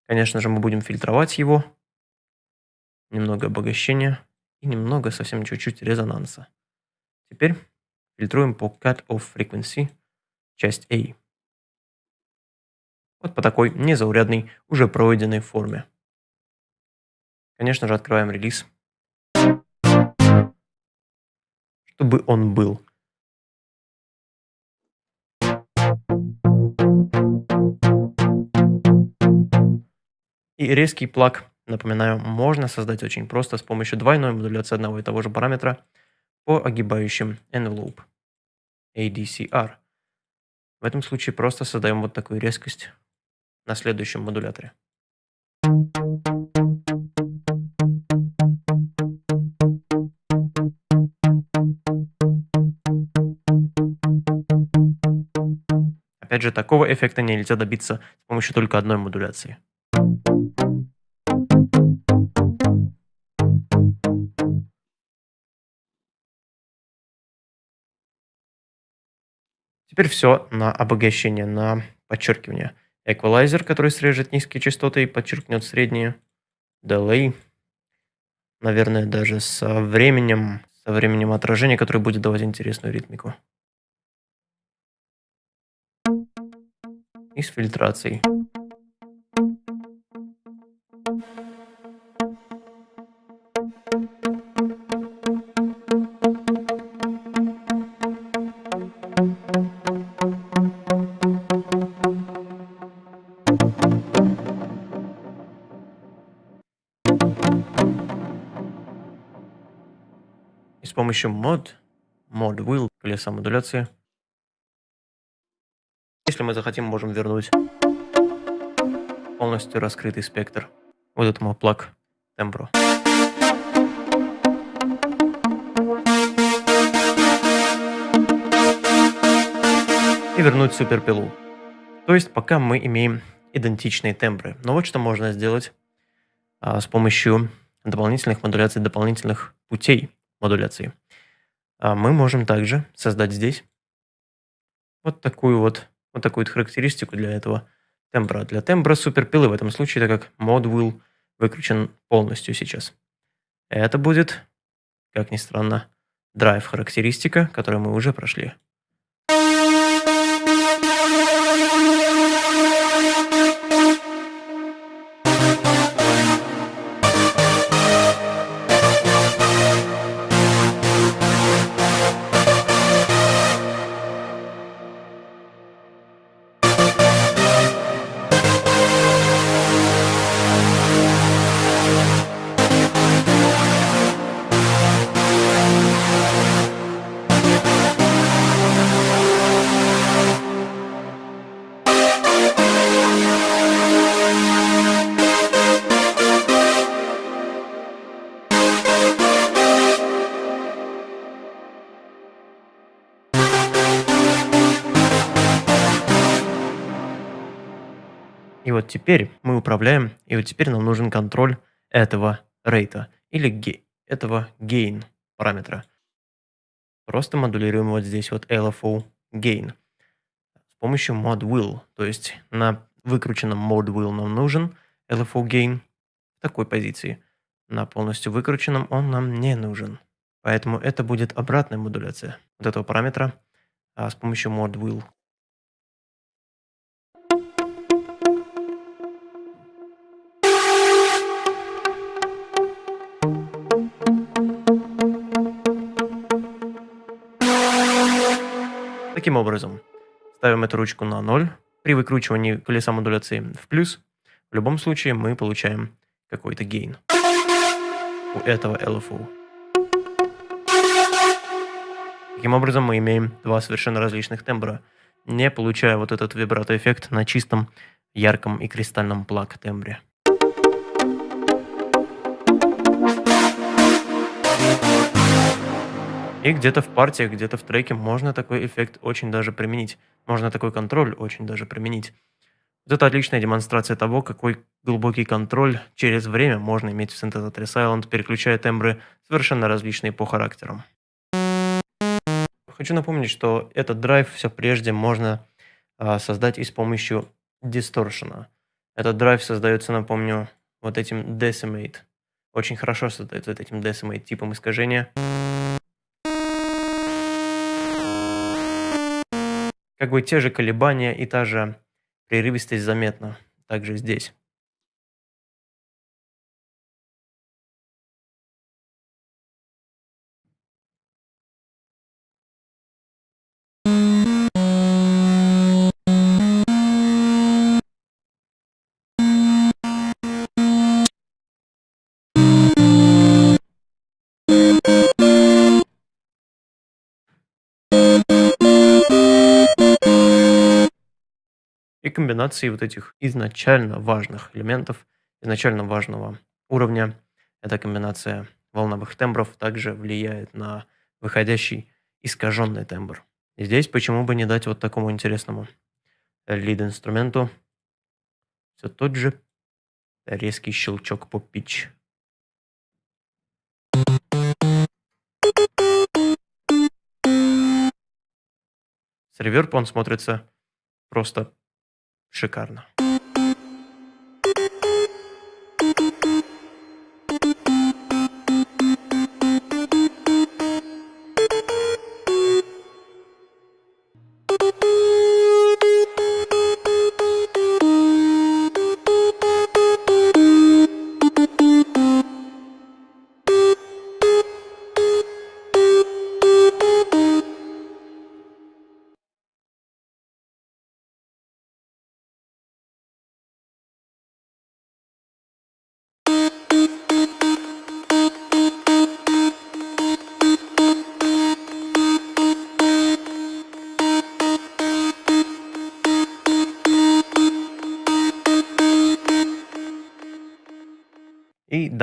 Конечно же, мы будем фильтровать его. Немного обогащения и немного, совсем чуть-чуть резонанса. Теперь фильтруем по Cut Off Frequency, часть A. Вот по такой незаурядной, уже пройденной форме. Конечно же, открываем релиз. Чтобы он был. И резкий плаг, напоминаю, можно создать очень просто с помощью двойной модуляции одного и того же параметра по огибающим envelope ADCR. В этом случае просто создаем вот такую резкость на следующем модуляторе. Опять же, такого эффекта нельзя добиться с помощью только одной модуляции. Теперь все на обогащение, на подчеркивание. Эквалайзер, который срежет низкие частоты и подчеркнет средние. Delay. Наверное, даже со временем, со временем отражения, который будет давать интересную ритмику. И с фильтрацией. Помощью мод, mod will, колеса модуляции, если мы захотим, можем вернуть полностью раскрытый спектр вот этому плаг тембру. И вернуть суперпилу. То есть пока мы имеем идентичные тембры. Но вот что можно сделать а, с помощью дополнительных модуляций, дополнительных путей модуляции. А мы можем также создать здесь вот такую вот, вот такую вот характеристику для этого тембра. Для тембра суперпилы в этом случае, так как мод will выключен полностью сейчас. Это будет, как ни странно, драйв характеристика, которую мы уже прошли. Управляем, и вот теперь нам нужен контроль этого рейта, или этого gain параметра. Просто модулируем вот здесь вот LFO gain с помощью mod will. То есть на выкрученном mod will нам нужен LFO gain в такой позиции. На полностью выкрученном он нам не нужен. Поэтому это будет обратная модуляция вот этого параметра а, с помощью mod will. Таким образом, ставим эту ручку на 0. При выкручивании колеса модуляции в плюс, в любом случае мы получаем какой-то гейн у этого LFO. Таким образом, мы имеем два совершенно различных тембра, не получая вот этот вибрато-эффект на чистом, ярком и кристальном плаг И где-то в партиях, где-то в треке можно такой эффект очень даже применить. Можно такой контроль очень даже применить. Это отличная демонстрация того, какой глубокий контроль через время можно иметь в Synthesizer Silent, переключая тембры совершенно различные по характерам. Хочу напомнить, что этот драйв все прежде можно а, создать и с помощью дисторшена. Этот драйв создается, напомню, вот этим Decimate. Очень хорошо создается вот этим Decimate типом искажения. Как бы те же колебания и та же прерывистость заметна также здесь. Комбинации вот этих изначально важных элементов, изначально важного уровня. Эта комбинация волновых тембров также влияет на выходящий искаженный тембр. Здесь почему бы не дать вот такому интересному лид-инструменту все тот же резкий щелчок по pitch. С реверб он смотрится просто шикарно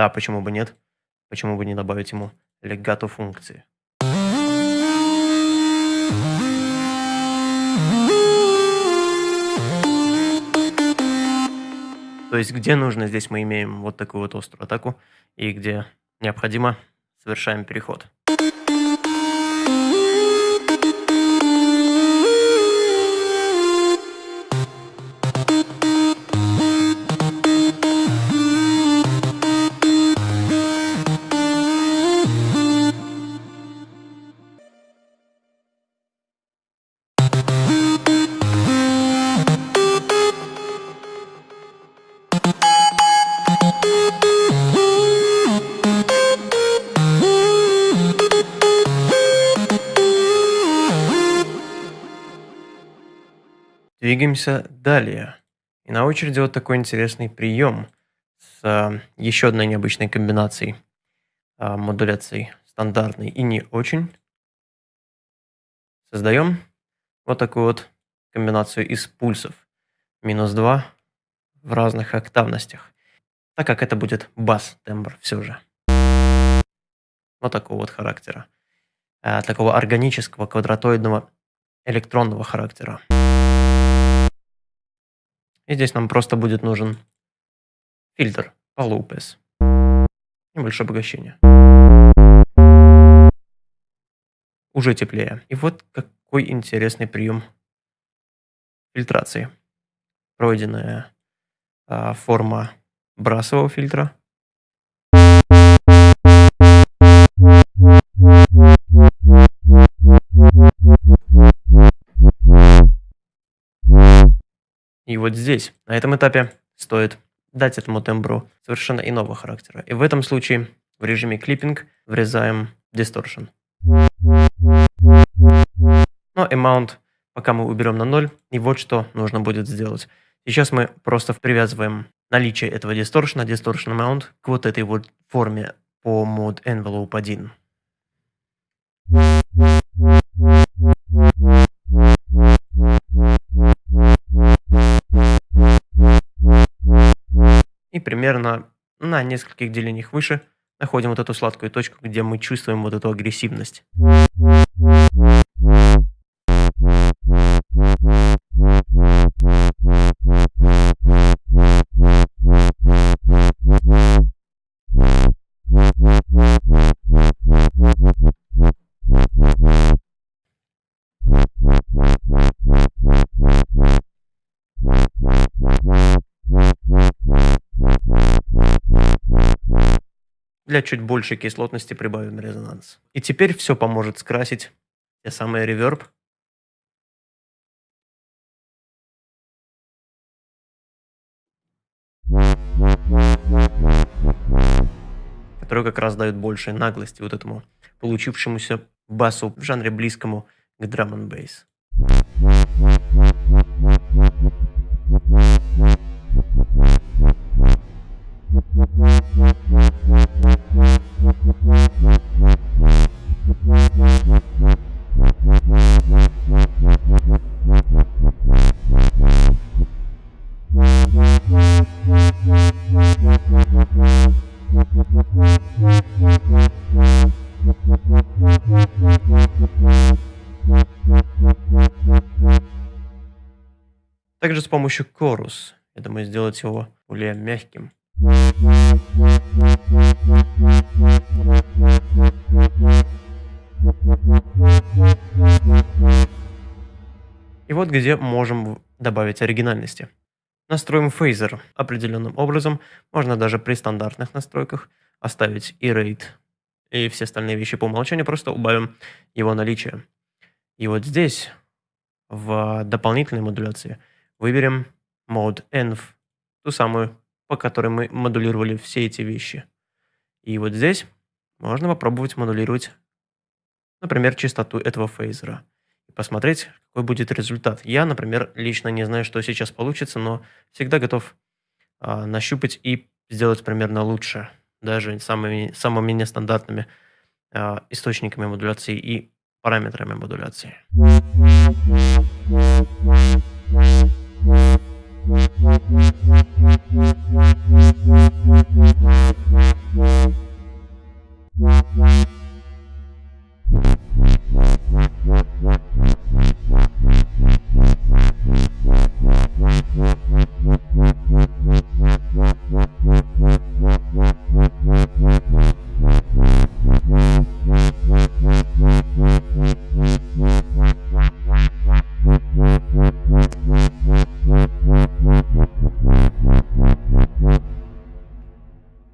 да, почему бы нет? Почему бы не добавить ему легато функции? То есть, где нужно, здесь мы имеем вот такую вот острую атаку, и где необходимо, совершаем переход. Двигаемся далее. И на очереди вот такой интересный прием с а, еще одной необычной комбинацией а, модуляций стандартной и не очень. Создаем вот такую вот комбинацию из пульсов. Минус 2 в разных октавностях. Так как это будет бас-тембр все же. Вот такого вот характера. А, такого органического, квадратоидного, электронного характера. И здесь нам просто будет нужен фильтр по Lopez. Небольшое обогащение. Уже теплее. И вот какой интересный прием фильтрации. Пройденная а, форма брасового фильтра. И вот здесь, на этом этапе, стоит дать этому тембру совершенно иного характера. И в этом случае в режиме клиппинг врезаем distortion. Но amount пока мы уберем на 0, и вот что нужно будет сделать. Сейчас мы просто привязываем наличие этого distortion, distortion amount, к вот этой вот форме по mod envelope 1. Примерно на нескольких делениях выше находим вот эту сладкую точку, где мы чувствуем вот эту агрессивность. Для чуть большей кислотности прибавим резонанс. И теперь все поможет скрасить те самые реверб. который как раз дает больше наглости вот этому получившемуся басу в жанре близкому к драм н бейс. Также с помощью Chorus, я думаю, сделать его более мягким. И вот где можем добавить оригинальности. Настроим фейзер определенным образом. Можно даже при стандартных настройках оставить и rate, и все остальные вещи по умолчанию, просто убавим его наличие. И вот здесь, в дополнительной модуляции, выберем mode env, ту самую, по которой мы модулировали все эти вещи. И вот здесь можно попробовать модулировать, например, частоту этого фейзера и посмотреть, какой будет результат. Я, например, лично не знаю, что сейчас получится, но всегда готов а, нащупать и сделать примерно лучше, даже самыми, самыми нестандартными а, источниками модуляции и параметрами модуляции. What, what, what?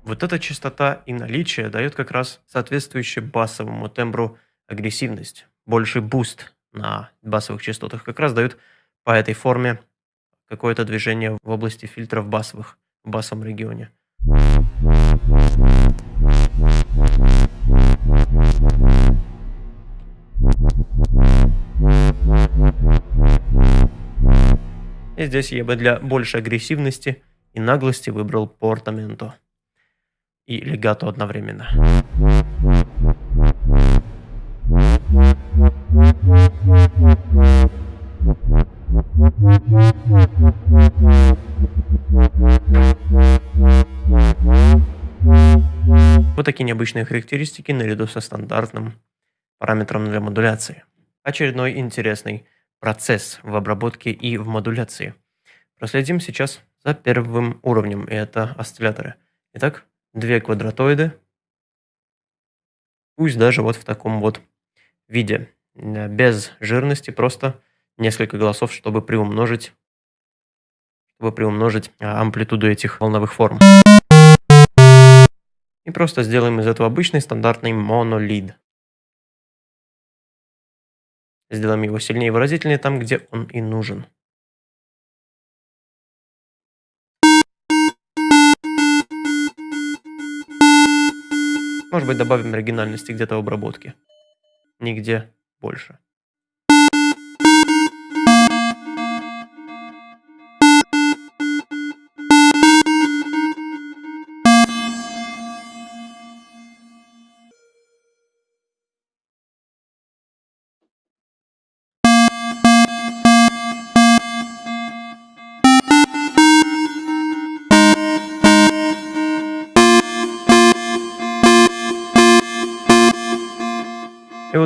Вот эта частота и наличие дает как раз соответствующую басовому тембру агрессивность. Больший буст на басовых частотах как раз дают по этой форме какое-то движение в области фильтров басовых в басовом регионе. И здесь я бы для большей агрессивности и наглости выбрал портаменто и легато одновременно. Вот такие необычные характеристики наряду со стандартным параметром для модуляции. Очередной интересный процесс в обработке и в модуляции. Проследим сейчас за первым уровнем, и это осцилляторы. Итак, две квадратоиды, пусть даже вот в таком вот виде, э, без жирности, просто несколько голосов, чтобы приумножить, чтобы приумножить а, амплитуду этих волновых форм. И просто сделаем из этого обычный стандартный монолид. Сделаем его сильнее и выразительнее там, где он и нужен. Может быть, добавим оригинальности где-то в обработке. Нигде больше.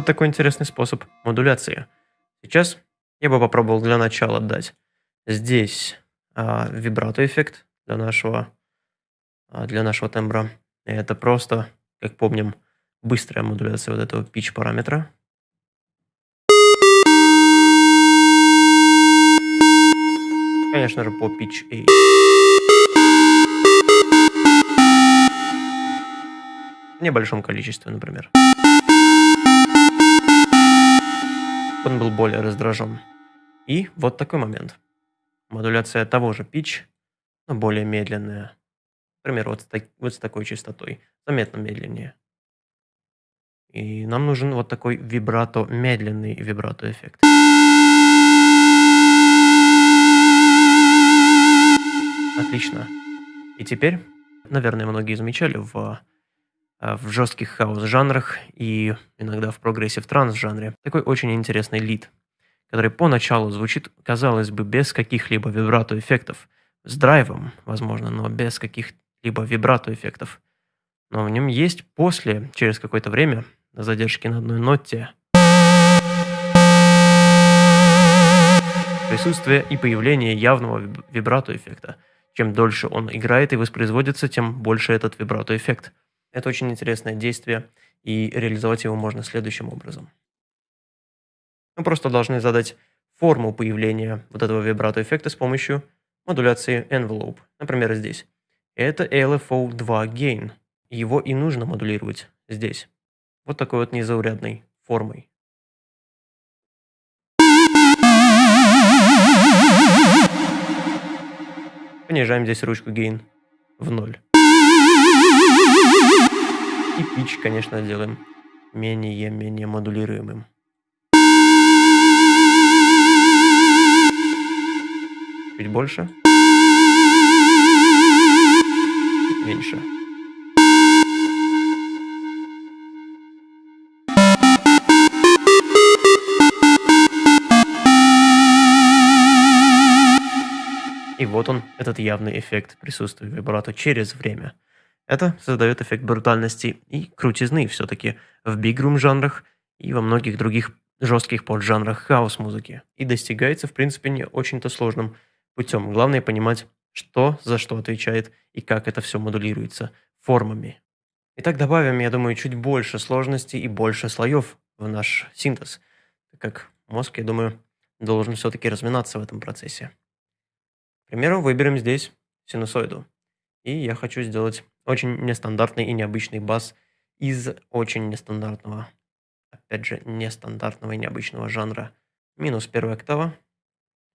Вот такой интересный способ модуляции. Сейчас я бы попробовал для начала дать здесь а, вибрато эффект для нашего, а, для нашего тембра. И это просто, как помним, быстрая модуляция вот этого pitch параметра. Конечно же, по pitch A. в небольшом количестве, например. Он был более раздражен. И вот такой момент. Модуляция того же pitch, но более медленная. Например, вот с, так, вот с такой частотой. Заметно медленнее. И нам нужен вот такой вибрато, медленный вибрато эффект. Отлично. И теперь, наверное, многие замечали в, в жестких хаус-жанрах и иногда в прогрессив транс-жанре такой очень интересный лид, который поначалу звучит, казалось бы, без каких-либо вибрато-эффектов, с драйвом, возможно, но без каких-либо вибрато-эффектов. Но в нем есть после, через какое-то время, задержки на одной ноте, присутствие и появление явного вибрато-эффекта – чем дольше он играет и воспроизводится, тем больше этот вибрато-эффект. Это очень интересное действие, и реализовать его можно следующим образом. Мы просто должны задать форму появления вот этого вибрато-эффекта с помощью модуляции envelope, например, здесь. Это LFO2 gain. Его и нужно модулировать здесь. Вот такой вот незаурядной формой. Понижаем здесь ручку gain в ноль. И pitch, конечно, делаем менее-менее модулируемым. Чуть больше. Меньше. И вот он, этот явный эффект присутствия вибрато через время. Это создает эффект брутальности и крутизны все-таки в бигрум жанрах и во многих других жестких поджанрах хаос-музыки. И достигается, в принципе, не очень-то сложным путем. Главное понимать, что за что отвечает и как это все модулируется формами. Итак, добавим, я думаю, чуть больше сложности и больше слоев в наш синтез, так как мозг, я думаю, должен все-таки разминаться в этом процессе примеру, выберем здесь синусоиду. И я хочу сделать очень нестандартный и необычный бас из очень нестандартного, опять же, нестандартного и необычного жанра. Минус первая октава,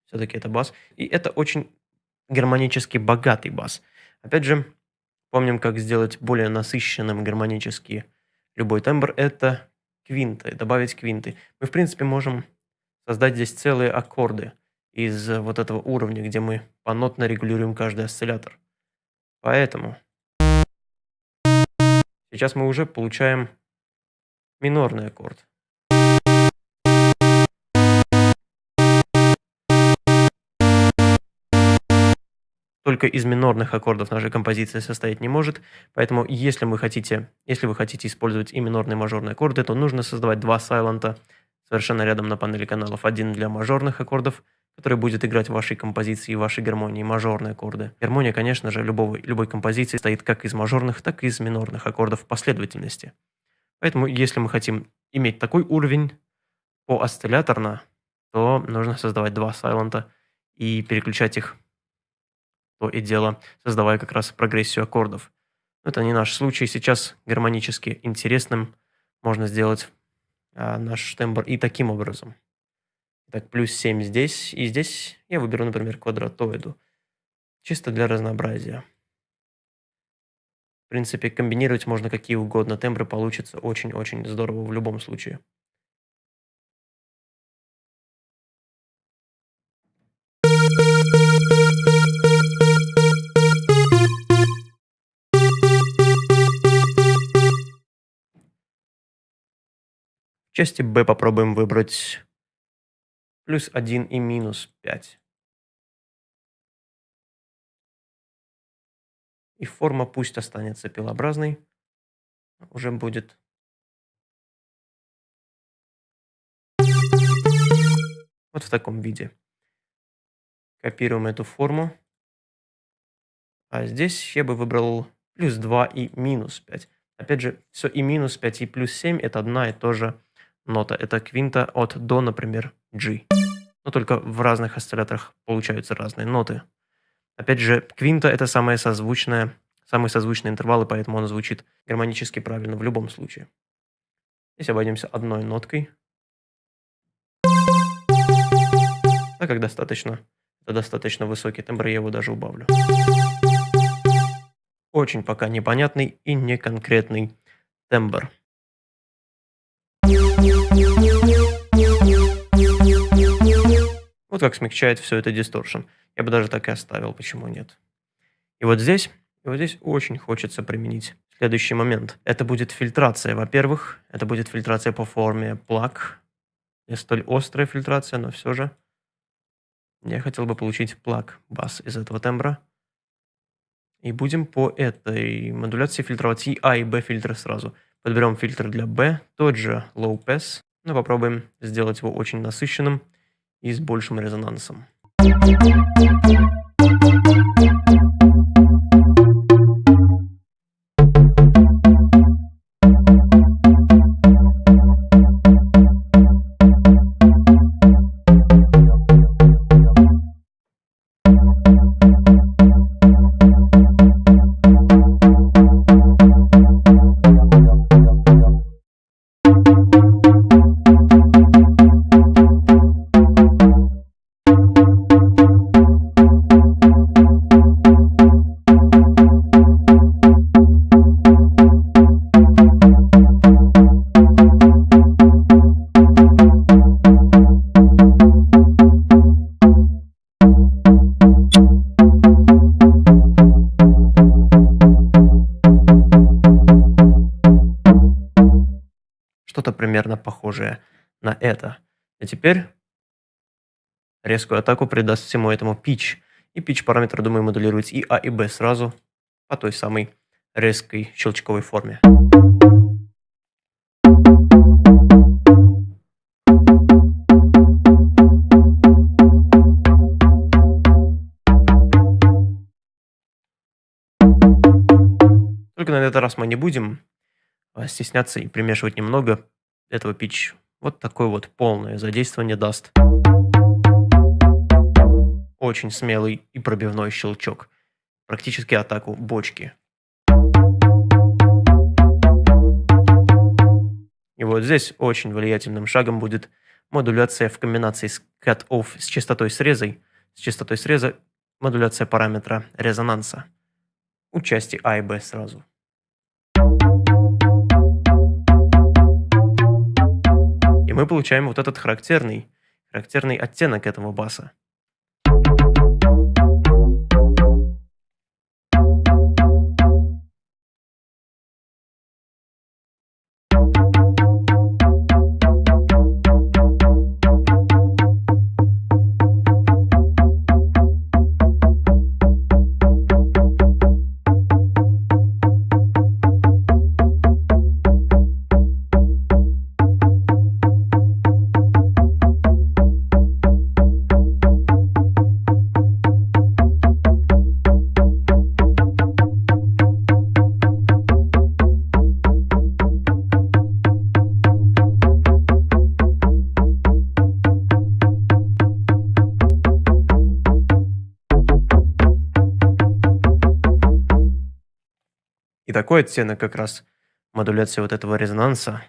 все-таки это бас. И это очень гармонически богатый бас. Опять же, помним, как сделать более насыщенным гармонически любой тембр. Это квинты, добавить квинты. Мы, в принципе, можем создать здесь целые аккорды – из вот этого уровня, где мы понотно регулируем каждый осциллятор. Поэтому сейчас мы уже получаем минорный аккорд. Только из минорных аккордов наша композиция состоять не может, поэтому если, мы хотите, если вы хотите использовать и минорные и мажорные аккорды, то нужно создавать два сайлента совершенно рядом на панели каналов. Один для мажорных аккордов – который будет играть в вашей композиции и вашей гармонии мажорные аккорды. Гармония, конечно же, любого, любой композиции стоит как из мажорных, так и из минорных аккордов в последовательности. Поэтому, если мы хотим иметь такой уровень по осцилляторно, то нужно создавать два сайлента и переключать их то и дело, создавая как раз прогрессию аккордов. Это не наш случай. Сейчас гармонически интересным можно сделать а, наш тембр и таким образом. Так, плюс 7 здесь. И здесь я выберу, например, квадратоиду. Чисто для разнообразия. В принципе, комбинировать можно какие угодно. Тембры получится очень-очень здорово в любом случае. Части B попробуем выбрать плюс 1 и минус 5. И форма пусть останется пилообразной, уже будет вот в таком виде. Копируем эту форму. А здесь я бы выбрал плюс 2 и минус 5. Опять же, все и минус 5, и плюс 7 это одна и та же нота. Это квинта от до, например, G. Но только в разных осцилляторах получаются разные ноты. Опять же, квинта – это самая созвучная самые созвучные интервалы, поэтому он звучит гармонически правильно в любом случае. Здесь обойдемся одной ноткой. Так как достаточно, это достаточно высокий тембр, я его даже убавлю. Очень пока непонятный и неконкретный тембр. Вот как смягчает все это дисторшн. Я бы даже так и оставил, почему нет. И вот здесь, и вот здесь очень хочется применить следующий момент. Это будет фильтрация, во-первых. Это будет фильтрация по форме плаг. Не столь острая фильтрация, но все же. Я хотел бы получить плаг бас из этого тембра. И будем по этой модуляции фильтровать и А, и Б фильтры сразу. Подберем фильтр для B, тот же Low Pass, но попробуем сделать его очень насыщенным и с большим резонансом. Что-то похожее на это. И теперь резкую атаку придаст всему этому pitch. И pitch параметр, думаю, модулируется и А, и Б сразу по той самой резкой щелчковой форме. Только на этот раз мы не будем а, стесняться и примешивать немного этого pitch. Вот такое вот полное задействование даст. Очень смелый и пробивной щелчок. Практически атаку бочки. И вот здесь очень влиятельным шагом будет модуляция в комбинации с cut-off с частотой среза, с частотой среза модуляция параметра резонанса у части А и Б сразу. Мы получаем вот этот характерный, характерный оттенок этого баса. Такой оттенок как раз модуляции вот этого резонанса.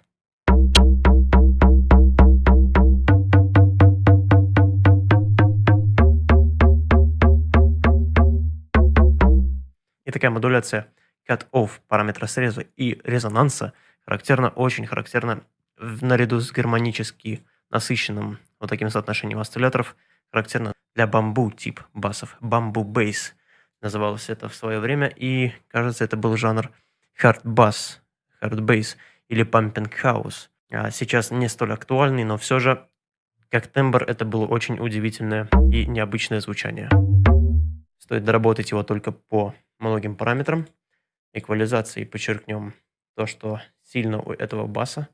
И такая модуляция cut-off параметра среза и резонанса характерна, очень характерна наряду с гармонически насыщенным вот таким соотношением осцилляторов, характерно для бамбу тип басов, бамбу бейс называлось это в свое время, и, кажется, это был жанр hard bass, hard bass или house. А сейчас не столь актуальный, но все же, как тембр, это было очень удивительное и необычное звучание. Стоит доработать его только по многим параметрам. Эквализации подчеркнем то, что сильно у этого баса.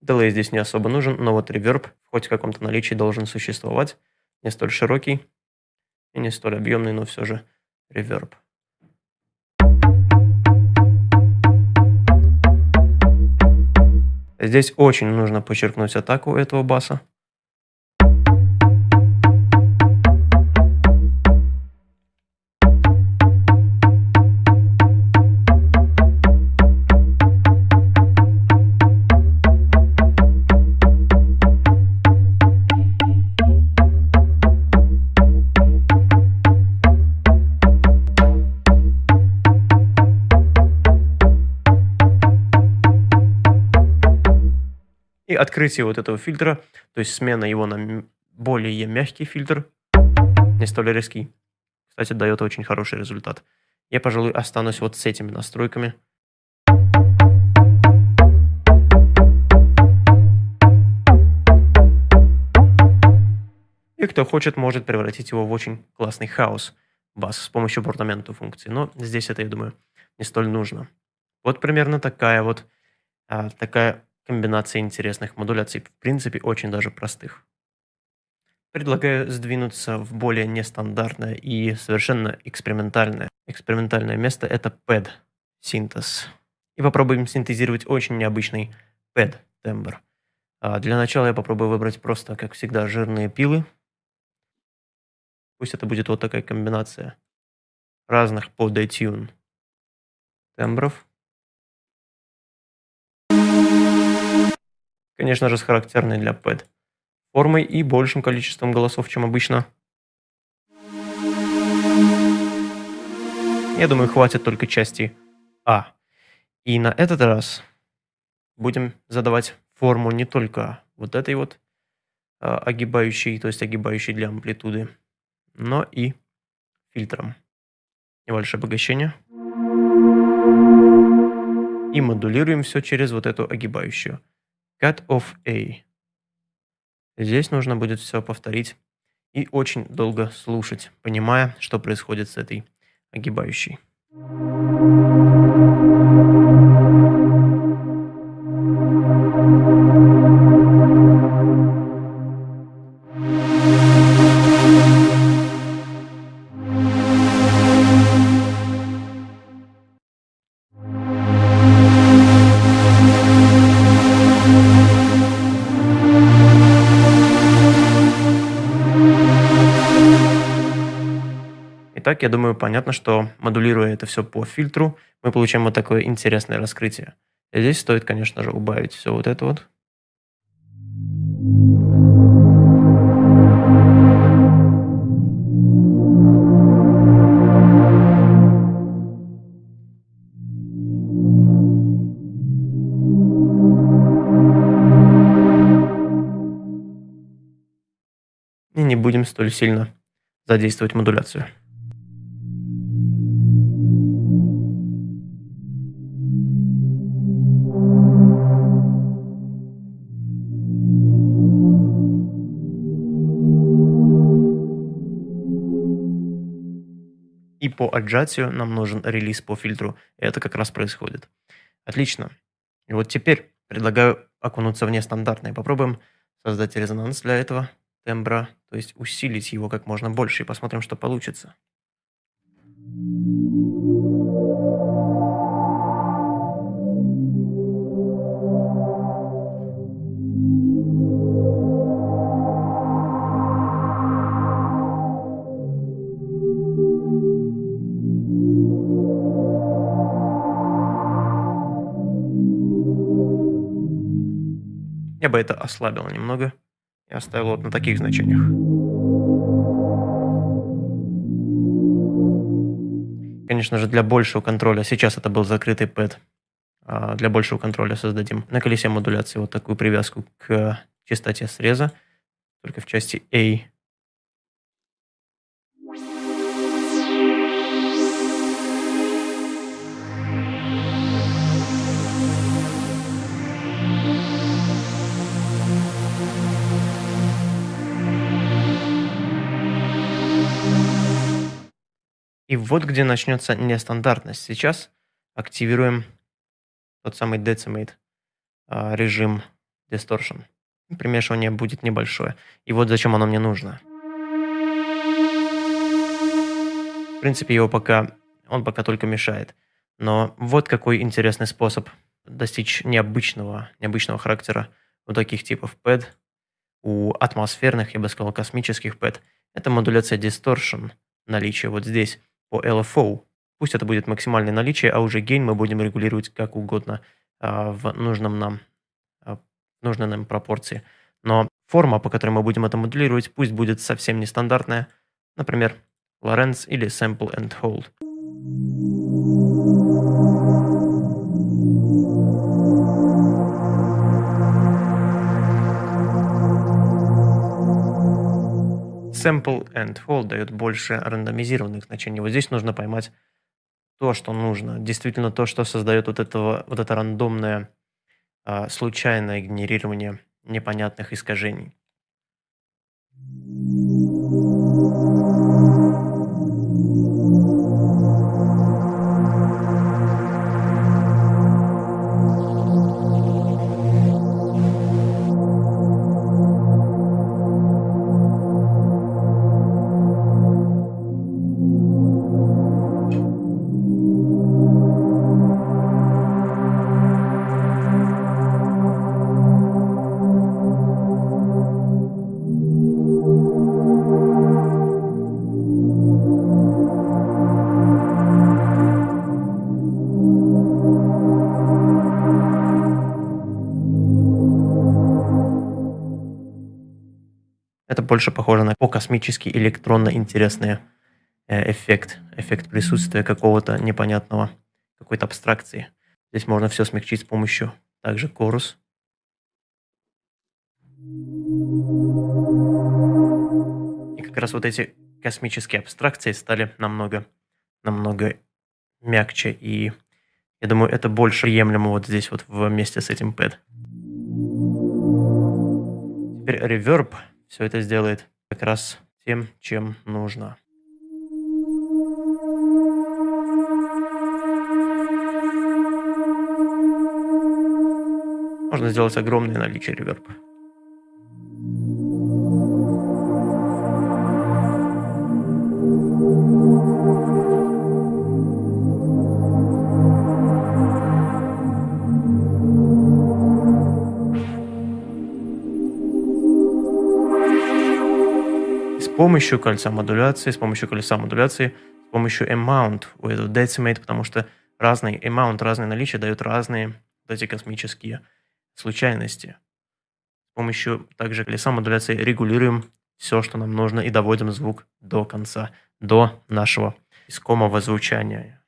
Делей здесь не особо нужен, но вот реверб хоть в каком-то наличии должен существовать не столь широкий и не столь объемный, но все же реверб. Здесь очень нужно подчеркнуть атаку этого баса. И открытие вот этого фильтра, то есть смена его на более мягкий фильтр, не столь резкий, кстати, дает очень хороший результат. Я, пожалуй, останусь вот с этими настройками. И кто хочет, может превратить его в очень классный хаос бас с помощью портаменту функции. Но здесь это, я думаю, не столь нужно. Вот примерно такая вот а, такая комбинация интересных модуляций. В принципе, очень даже простых. Предлагаю сдвинуться в более нестандартное и совершенно экспериментальное. Экспериментальное место – это PED синтез. И попробуем синтезировать очень необычный PED тембр. А для начала я попробую выбрать просто, как всегда, жирные пилы. Пусть это будет вот такая комбинация разных по detune тембров. Конечно же, с характерной для PED формой и большим количеством голосов, чем обычно. Я думаю, хватит только части А. И на этот раз будем задавать форму не только вот этой вот а, огибающей, то есть огибающей для амплитуды, но и фильтром. Небольшое обогащение. И модулируем все через вот эту огибающую. Cut of A. Здесь нужно будет все повторить и очень долго слушать, понимая, что происходит с этой огибающей. Понятно, что модулируя это все по фильтру, мы получаем вот такое интересное раскрытие. И здесь стоит, конечно же, убавить все вот это вот. И не будем столь сильно задействовать модуляцию. И по отжатию нам нужен релиз по фильтру. Это как раз происходит. Отлично. И вот теперь предлагаю окунуться в нестандартное. Попробуем создать резонанс для этого тембра, то есть усилить его как можно больше и посмотрим, что получится. Я бы это ослабил немного. И оставил вот на таких значениях. Конечно же, для большего контроля, сейчас это был закрытый пэд, а для большего контроля создадим на колесе модуляции вот такую привязку к частоте среза, только в части A И вот где начнется нестандартность. Сейчас активируем тот самый Decimate а, режим Distortion. Примешивание будет небольшое. И вот зачем оно мне нужно. В принципе, его пока, он пока только мешает. Но вот какой интересный способ достичь необычного, необычного характера у таких типов PED, у атмосферных, я бы сказал, космических PED. Это модуляция Distortion, наличие вот здесь по LFO. Пусть это будет максимальное наличие, а уже гейн мы будем регулировать как угодно а, в нужном нам, а, нужной нам пропорции. Но форма, по которой мы будем это моделировать, пусть будет совсем нестандартная, например, Lorentz или Sample and Hold. Sample and hold дает больше рандомизированных значений. Вот здесь нужно поймать то, что нужно. Действительно то, что создает вот, этого, вот это рандомное, а, случайное генерирование непонятных искажений. Это больше похоже на по-космический электронно интересный э, эффект. Эффект присутствия какого-то непонятного, какой-то абстракции. Здесь можно все смягчить с помощью также корус. И как раз вот эти космические абстракции стали намного, намного мягче. И я думаю, это больше приемлемо вот здесь вот вместе с этим pad. Теперь реверб все это сделает как раз тем, чем нужно. Можно сделать огромное наличие реверба. Помощью кольца модуляции, с помощью колеса модуляции, с помощью amount у этого decimate, потому что разный amount, разные наличия дают разные вот эти космические случайности. С помощью также колеса модуляции регулируем все, что нам нужно, и доводим звук до конца, до нашего искомого звучания.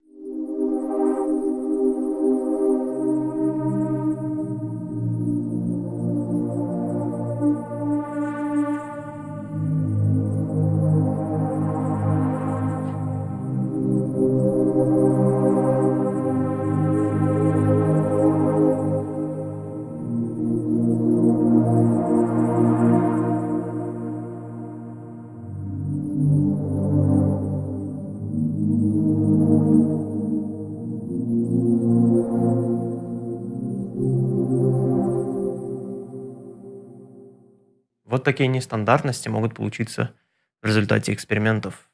Такие нестандартности могут получиться в результате экспериментов